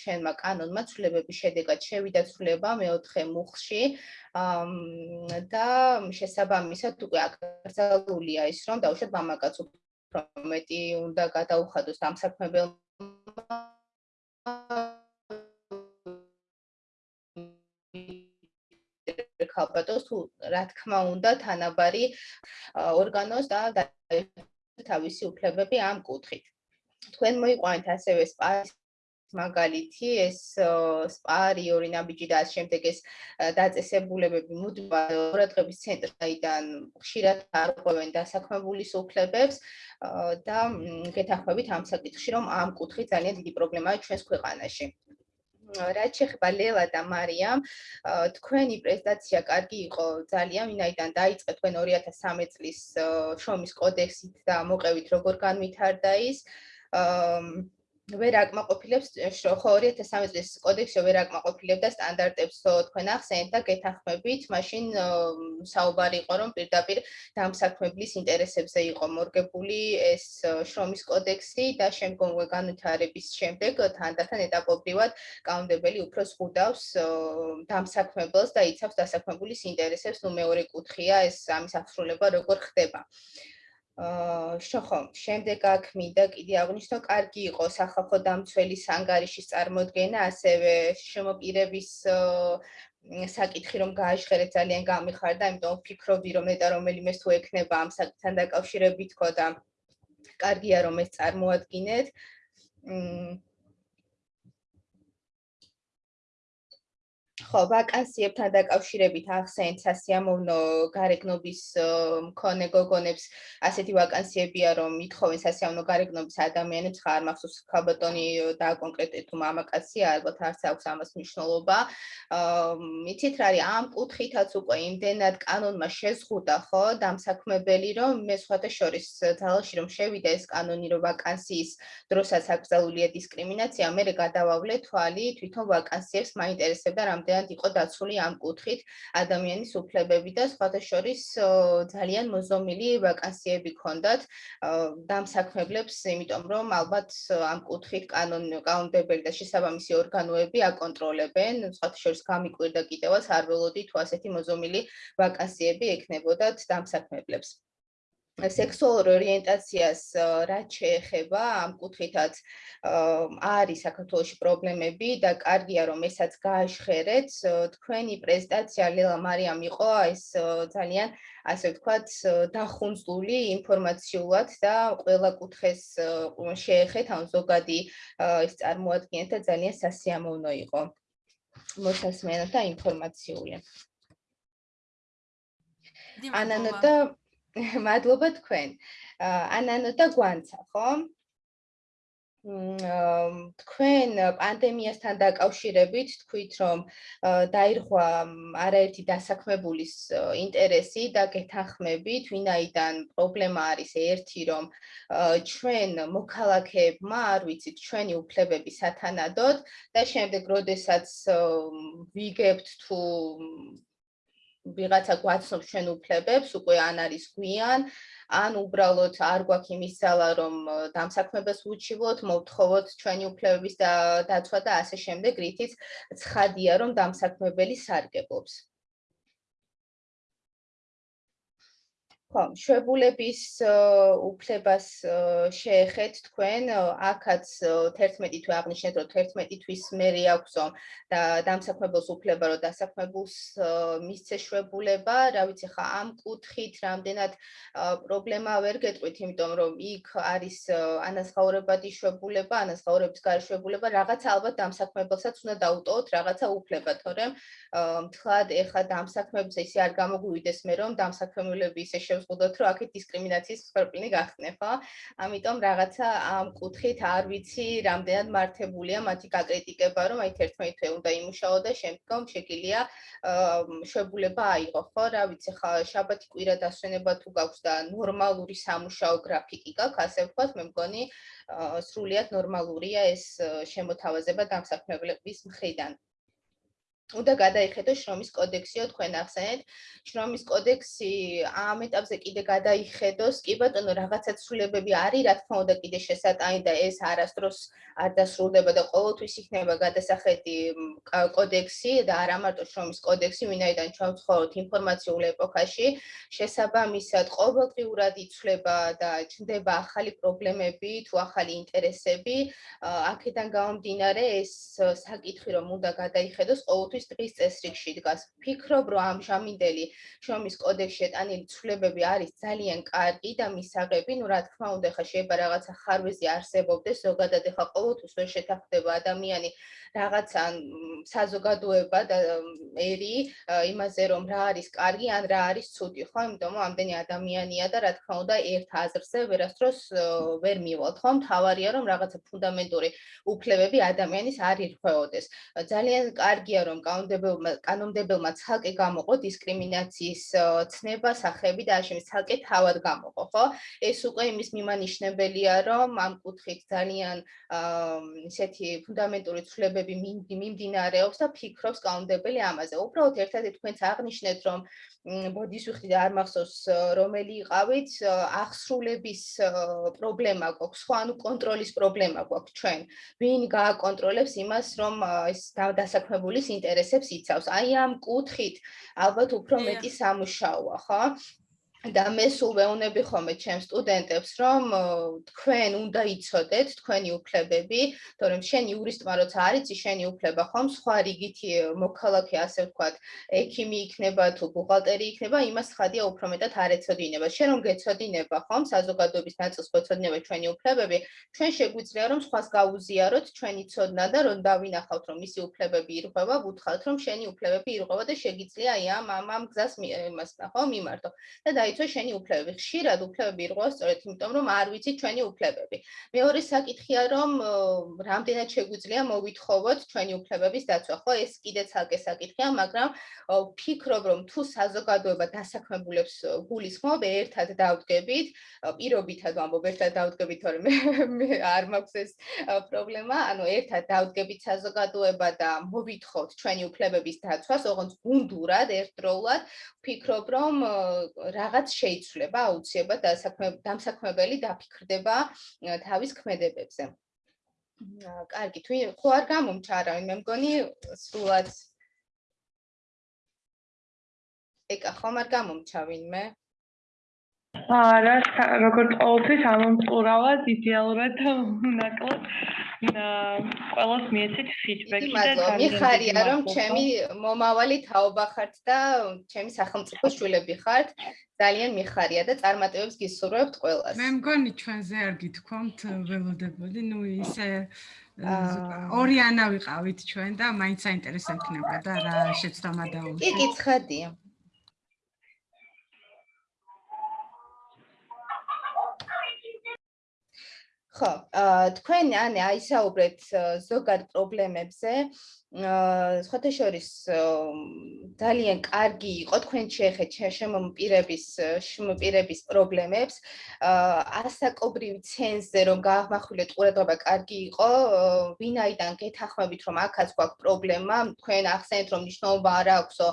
S4: ჩვენმა კანონმა ცვლილებების შედეგად შევიდა ცვლილება მეოთხე მუხლში და შესაბამისად უკვე აკრძალულია ის, რომ დაუშვათ მამაკაც უფრო მეტი უნდა გადაუხადოს ამ საქმებელმა ქალბატონს თუ რა თქმა უნდა თანაბარი ორგანოს და თავისი უფლებები ამ კუთხით. თქვენ მოიყვანეთ ასევე სპაის მაგალითი ეს სპარი ორი ნაბიჯი და ამ შემდეგ ეს დაწესებულებები მუდმივად ყურადღების ცენტრიდან ხშირად არღვევენ დასაქმებულის უფლებებს და გეთახმებით ამ საკითხში რომ ამ კუთხით ძალიან დიდი პრობლემაა ჩვენს ქვეყანაში. რაც შეეხება ლელა და მარიამ, თქვენი პრეზენტაცია კარგი იყო ძალიან, ვინაიდან დაიწყე თქვენ 2013 წლის შრომის კოდექსით და მოყევით როგორ განვითარდა ის. აა ვერ აკმაყოფილებს ხო 2013 წლის კოდექსი ვერ აკმაყოფილებდა სტანდარტებს თქვენ ახსენეთ და გეთახმებით მაშინ საუბარი იყო რომ პირდაპირ დამსაქმებლის ინტერესებზე იყო მორგებული ეს შრომის კოდექსი და შემდგომ განვითარების შემდეგ თანდათან ეტაპობრივად კანონდებელი უფრო ზღუდავს დამსაქმებელს და იცავს დასაქმებულის ინტერესებს ნუ მეორე კუთხია ეს ამის აღსრულება როგორ ხდება აა შეხო, შემდეგ აქ მინდა კიდე აღნიშნო, კარგი იყო სახალხო დამცველის ანგარიშის წარმოქმნა, ასევე შემოპირების საკითხი რომ გააჟღერეთ ძალიან გამიხარდა, იმიტომ ვფიქრობდი რომ ნეტა რომელიმე თუ ექნება ამ საკითხთან დაკავშირებით თქო და კარგია რომ ეს წარმოადგინეთ. მ ხო, ვაკანსიებთან დაკავშირებით ახსენეთ სასიამოვნო გარეგნობის მქონე გოგონებს, ასეთი ვაკანსიებია, რომ ითხოვენ სასიამოვნო გარეგნობის ადამიანებს, ხარ მახსოვს ქალბატონი და კონკრეტულად თუ მამაკაცია, ალბათ არც აქვს ამას მნიშვნელობა. მიცით რა არის? ამ კუთხითაც უკვე იმდენად კანონმა შეზღუდა, ხო, დამსაქმებელი, რომ მე სხვათა შორის ძალაში რომ შევიდა ეს კანონი, რომ ვაკანსიის დროსაც აკრძალულია დისკრიმინაცია, მე გადავავლე თვალი თვითონ ვაკანსიებს მაინტერესებდა რამდენი ძალიან იყო დაცული ამ კუთხით ადამიანის უფლებები და სხვათა შორის ძალიან მოზომილი ვაკანსიები ქონდათ დამსაქმებლებს, იმიტომ რომ ალბათ ამ კუთხით კანონ კანონდებელი და შესაბამისი ორგანოები აკონტროლებენ, სხვათა შორის გამიკვირდა კიდევაც არ ველოდი თუ ასეთი მოზომილი ვაკანსიები ექნებოდათ დამსაქმებლებს. სექსუალურ ორიენტაციას რაც შეეხება ამ კუთხითაც არის საქართველოსი პრობლემები და კარგია რომ ესაც გააჟღერეთ თქვენი პრეზენტაცია ლელა მარიამ იყო ეს ძალიან ასე ვთქვათ დახუნწული ინფორმაციულად და ყველა კუთხეს შეეხეთ ან ზოგადი ის წარმოადგენთ და ძალიან სასიამოვნო იყო მოსასმენად და ინფორმაციული. ანანო და [LAUGHS] მადლობა თქვენ. ანანო და გვანცა, ხო? თქვენ პანდემიასთან დაკავშირებით თქვით, რომ დაირღვა არაერთი დასაქმებულის ინტერესი და გეთანხმებით, ვინაიდან პრობლემა არის ერთი, რომ ჩვენ მოქალაქეებმა, არ ვიცით, ჩვენი უფლებები სათანადოდ და შემდეგ, როდესაც ვიგებთ თუ ვიღაცა გვაცნობს ჩვენ უფლებებს, უკვე ან არის გვიან, ან უბრალოდ არ გვაქვს იმის ძალა, რომ დამსაქმებას უჩივოთ, მოვთხოვოთ ჩვენი უფლებების დაცვა და ასე შემდეგ, რითიც ცხადია, რომ დამსაქმებელი სარგებლობს. ხო, შვებულების უფლებას შეეხეთ თქვენ, აქაც 11 თვე აღნიშნეთ, რომ 11 თვის მერე აქვსო და დამსაქმებელს უფლება, რომ დასაქმებულს მისცე შვებულება, რა ვიცი ხა ამ კუთხით რამდენად პრობლემა ვერ გეტყვით, იმიტომ რომ იქ არის ანაზღაურებადი შვებულება, ანაზღაურების გარშვებულება, რაღაცა ალბათ დამსაქმებელსაც უნდა დაუტოვოთ რაღაცა უფლება, თორემ. მთლად ეხა დამსაქმებელს ისე არ გამოგვივიდეს მე რომ დამსაქმებლები ისე შევზღუდოთ რომ აქეთ დისკრიმინაციის მსხვერპლი გახდნენ ხო? ამიტომ რაღაცა ამ კუთხით არ ვიცი რამდენად მართებულია მათი გაკრიტიკება რომ აი 11 თვე უნდა იმუშაო და შემდგომ შეგიძლია შვებულება აიღო ხო? რა ვიცი ხა შაბათი კვირა დასვენება თუ გაქვს და ნორმალური სამუშაო გრაფიკი გაქვს ასე ვთქვათ მე მგონი სრულიად ნორმალურია ეს შემოთავაზება დამსაქმებლების მხრიდან. უნდა გადაიხედო შრომის კოდექსიო თქვენ ახსენეთ. შრომის კოდექსი ამ ეტაპზე კიდე გადაიხედოს. კი ბატონო რაღაცა ცვლილებები არის რა თქმა უნდა კიდე შესატანი და ეს არასდროს არ დასრულდება და ყოველთვის იქნება გადასახედი კოდექსი და არა მარტო შრომის კოდექსი ვინაიდან ჩვენ ვცხოვრობთ ინფორმაციულ ეპოქაში. შესაბამისად ყოველდღიურად იცვლება და ჩნდება ახალი პრობლემები თუ ახალი ინტერესები. აქედან გამომდინარე ეს საკითხი რომ უნდა გადაიხედოს ყოველ ყოველთვის დღის წესრიგში დგას. ფიქრობ, რომ ამ შამინდელი შრომის კოდექსში შეტანილი ცვლილებები არის ძალიან კარგი და მისაღები, ну, რა თქმა უნდა, ხა შეიძლება რაღაცა ხარვეზი არსებობდეს, ზოგადად ხა ყოველთვის ვერ შეთანხმდება ადამიანი რაღაცა საზოგადოება და ერი იმაზე, რომ რა არის კარგი ან რა არის ცუდი, ხო? იმიტომ რომ ამდენი ადამიანია და რა თქმა უნდა, ერთ აზრზე ვერასდროს ვერ მივალთ, ხო? მთავარია, რომ რაღაცა ფუნდამენტური უფლებები ადამიანის არ ირღვეოდეს. ძალიან კარგია, რომ კანონმდებელმა კანონმდებელმა ცალკე გამოყო დისკრიმინაციის ცნება სახეები და აშემის ცალკე თავად გამოყო, ხო? ეს უკვე იმის მიმანიშნებელია, რომ ამ კუთხით ძალიან ისეთი ფუნდამენტური ცვლილებები მიმდინარეობს და ფიქრობს კანონმდებელი ამაზე. უბრალოდ ერთადერთი თქვენც აღნიშნეთ, რომ ბოდის ვიხდი და არ მახსოვს რომელი იყავით ახსრულების პრობლემა გვაქვს ხო ანუ კონტროლის პრობლემა გვაქვს ჩვენ. ვინ გააკონტროლებს იმას რომ ეს დასაქმებულის ინტერესებს იცავს. აი ამ კუთხით ალბათ უფრო მეტი სამუშაოა ხო და მე სულ ვეუნები ხოლმე ჩემს სტუდენტებს, რომ თქვენ უნდა იცოდეთ თქვენი უფლებები, თორემ შენ იურისტმა როცა არიცი შენი უფლება ხომ სხვა რიგითი მოქალაქე ასე ვთქვათ, ექიმი იქნება თუ ბუღალტერი იქნება, იმას ხადია უფრო მეტად არ ეცოდინება. შენ რომ გეცოდინება ხომ საზოგადოების ნაწილს გეცოდინება ჩვენი უფლებები, ჩვენ შეგვიძლია რომ სხვას გაუზიაროთ ჩვენი ცოდნა და რომ დავინახავთ რომ მისი უფლებები ირღვევა, ვუთხრათ რომ შენი უფლებები ირღვევა და შეგიძლია აი ამ ამ გზას იმას ნახო, მიმართო. და დაი დაიცვა შენი უფლებები. ხშირად უფლებები ირღვა სწორედ იმიტომ, რომ არ ვიცი ჩვენი უფლებები. მეორე საკითხია, რომ რამდენად შეგვიძლია მოვითხოვოთ ჩვენი უფლებების დაცვა. ხო, ეს კიდე ცალკე საკითხია, მაგრამ ფიქრობ, რომ თუ საზოგადოება დასაქმებულებს გულისხმობ, ერთად დავდგებით, პირობითად ვამბობ, ერთად დავდგებით, თორემ მე არ მაქვს ეს პრობლემა, ანუ ერთად დავდგებით საზოგადოება და მოვითხოვთ ჩვენი უფლებების დაცვას, ოღონდ გუნდურად, ერთდროულად, ფიქრობ, რომ რაღაც რაც შეიცვლება აუცილებლად დამსაქმებელი დაფიქრდება თავის ქმედებებზე. კარგი, თუ ხო არ გამომჩარავინ, მე მგონი სულად ეკა ხომ არ გამომჩავინ მე?
S1: არა, როგორც ყოველთვის ამომწყურავად იდეალურად უნაკლოდ ყველას მიეცით ფიდბექი
S4: და ძალიან მიხარია რომ ჩემი მომავალი თაობა ხართ და ჩემი სახელმწიფო შვილები ხართ ძალიან მიხარია და წარმატებებს გისურვებთ ყველას.
S8: მე მგონი ჩვენზე არ გითქვამთ ველოდებოდი, ну ისე ორიანა ვიყავით ჩვენ და მაინც საინტერესო იქნება და რა შეცდომა დაუშვი.
S4: კი, კი, ცხადია. ხო, თქვენ ანი აისაუბრეთ ზოგად პრობლემებზე, სხვათა შორის ძალიან კარგი იყო თქვენ შეეხეთ შემომპირების შემომპირების პრობლემებს. ასაკობრივი ცენზე რომ გააღმახვილეთ ყურადღება კარგი იყო, ვინაიდან გეთახმებით რომ აქაც გვაქვს პრობლემა, თქვენ ახსენეთ რომ ნიშნობა არ აქვსო,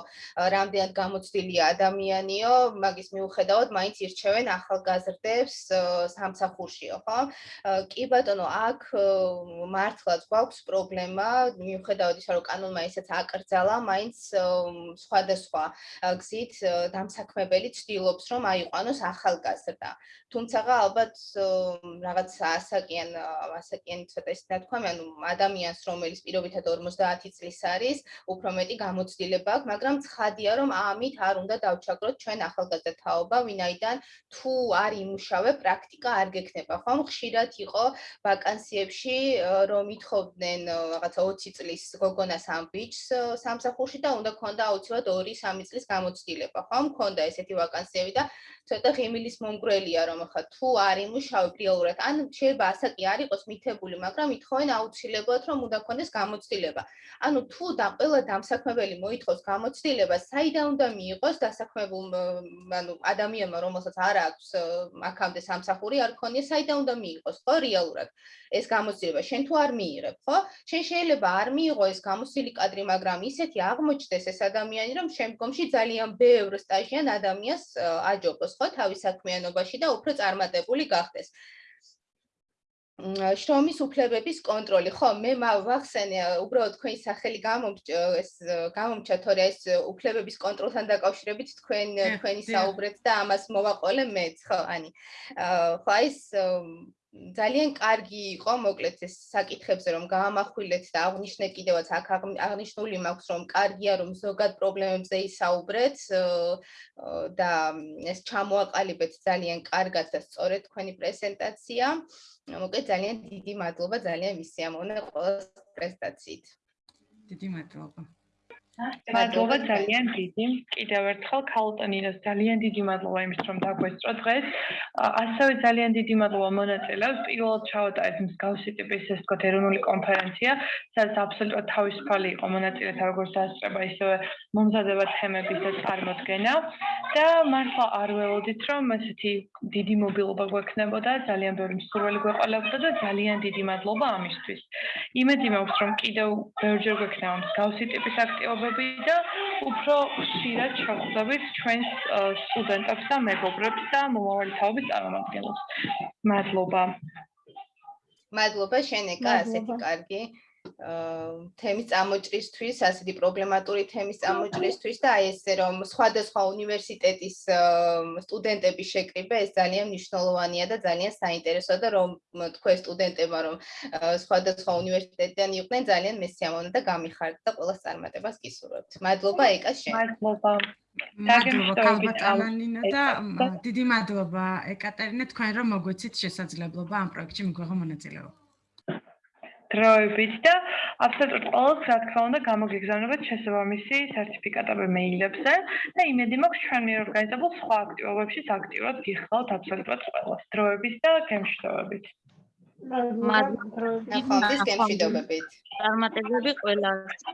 S4: რამდენად გამოცდილია ადამიანიო, მაგის მიუხედავად მაინც ირჩევენ ახალგაზრდებს სამსახურშიო, ხო? კი ბატონო, აქ მართლაც გვაქვს პრობლემა, მიუხედავად ისა რომ კანონმა ისეც აკრძალა, მაინც სხვადასხვა გზით დამსაქმებელი ცდილობს რომ აიყვანოს ახალგაზრდა. თუმცა ალბათ რაღაც ასაკიან ასაკიანი ცოტა ისე თქვა, ანუ ადამიანს რომელიც პირობითად 50 წლის არის, უფრო მეტი გამოცდილება აქვს, მაგრამ ცხადია რომ ამით არ უნდა დავჩაგროთ ჩვენ ახალგაზრდა თაობა, ვინაიდან თუ არ იმუშავე, პრაქტიკა არ გექნება, ხომ? ხშირად იყო ვაკანსიებში რომ ითხოვდნენ რაღაცა 20 წლის გოგონას ამ ბიჭს სამსახურში და უნდა ქონდა აუცილებლად 2-3 წლის გამოცდილება, ხომ? ქონდა ესეთი ვაკანსიები და ცოტა ღიმილის მომგვრელია რომ ხა თუ არ იმუშავე რეალურად ან შეიძლება ასაკი არ იყოს მითებული მაგრამ ითხოვენ აუცილებლად რომ უნდა ქონდეს გამოცდილება. ანუ თუ და ყველა დამსაქმებელი მოითხოვს გამოცდილებას საიდან უნდა მიიღოს დასაქმებულ ანუ ადამიანმა რომელსაც არ აქვს აქამდე სამსახური არ ქონია საიდან უნდა მიიღოს ხო რეალურად ეს გამოცდილება? შენ თუ არ მიიღებ ხო? შენ შეიძლება არ მიიღო ეს გამოცდილი კადრი მაგრამ ისეთი აღმოჩნდეს ეს ადამიანი რომ შემდგომში ძალიან ბევრ სტაჟიან ადამიანს აჯობოს ხო თავის საქმიანობაში და უფრო წარმატებული გახდეს. შრომის უფლებების კონტროლი. ხო, მე ვახსენე, უბრალოდ თქვენი სახელი გამომჭ ეს გამომჭა თორე ეს უფლებების კონტროლთან დაკავშირებით თქვენ თქვენი საუბრეთ და ამას მოვაყოლე მეც, ხო, ანი. ხო, ეს ძალიან კარგი იყო მოკლედ ეს საკითხებზე რომ გაამახვილეთ და აღნიშნეთ კიდევაც აქ აღნიშნული მაქვს რომ კარგია რომ ზოგად პრობლემებზე ისაუბრეთ და ეს ჩამოაყალიბეთ ძალიან კარგად და სწორედ თქვენი პრეზენტაცია. მოკლედ ძალიან დიდი მადლობა ძალიან მისიამოვნე ყველა პრეზენტაციით.
S8: დიდი მადლობა.
S1: მადლობა ძალიან დიდი. კიდევ ერთხელ ქალტონინოს ძალიან დიდი მადლობა იმის რომ დაგვესწრო დღეს. ასევე ძალიან დიდი მადლობა მონაწილეებს. პირველად ჩავატარეთ მსგავსი ტიპის ეს თქო ეროვნული კონფერენცია, სადაც აბსოლუტურად თავისუფალი იყო მონაწილეთა როგორც დასწრება, ისევე მომზადება თემების და წარმოდგენა. და მართლა არ ველოდით რომ ესეთი დიდი მობილობა გვექნებოდა, ძალიან ბევრი მსურველი გვეყოლებოდა და ძალიან დიდი მადლობა ამისთვის. იმედი მაქვს რომ კიდევ ბევრჯერ გვექნება მსგავსი ტიპის აქტივობები მეგობრები და უფრო ხშირად შევხვდებით ჩვენს სტუდენტებს და მეგობრებს და მომავალი თაობის წარმომადგენლებს. მადლობა.
S4: მადლობა შენეკა, ასეთი კარგი. თემის წამოჭრისთვის, ასეთი პრობლემატური თემის წამოჭრისთვის და აი ესე რომ სხვადასხვა უნივერსიტეტის სტუდენტები შეკრიბა, ეს ძალიან მნიშვნელოვანია და ძალიან საინტერესოა და რომ თქვენ სტუდენტებმა რომ სხვადასხვა უნივერსიტეტიდან იყვნენ, ძალიან მესიამოვნე და გამიხარდა და ყოველს წარმატებას გისურვებთ. მადლობა ეკა შენ.
S1: მადლობა.
S8: მადლობა კალანინა და დიდი მადლობა ეკატერინა თქვენ რომ მოგვეცით შესაძლებლობა ამ პროექტში მიგვიღო მონაწილეობა.
S1: დროებით და აბსოლუტურად ყველას რა თქმა უნდა გამოგიგზავნებათ შესაბამისი სერტიფიკატები მეილებზე და იმედი მაქვს ჩვენ მიორგანიზებულ სხვა აქტივობებში აქტიურად გიხსნათ აბსოლუტურად ყველას დროებით და გემშვიდობებით.
S14: მადლობა. დროებით
S4: გემშვიდობებით.
S14: წარმატებები ყველას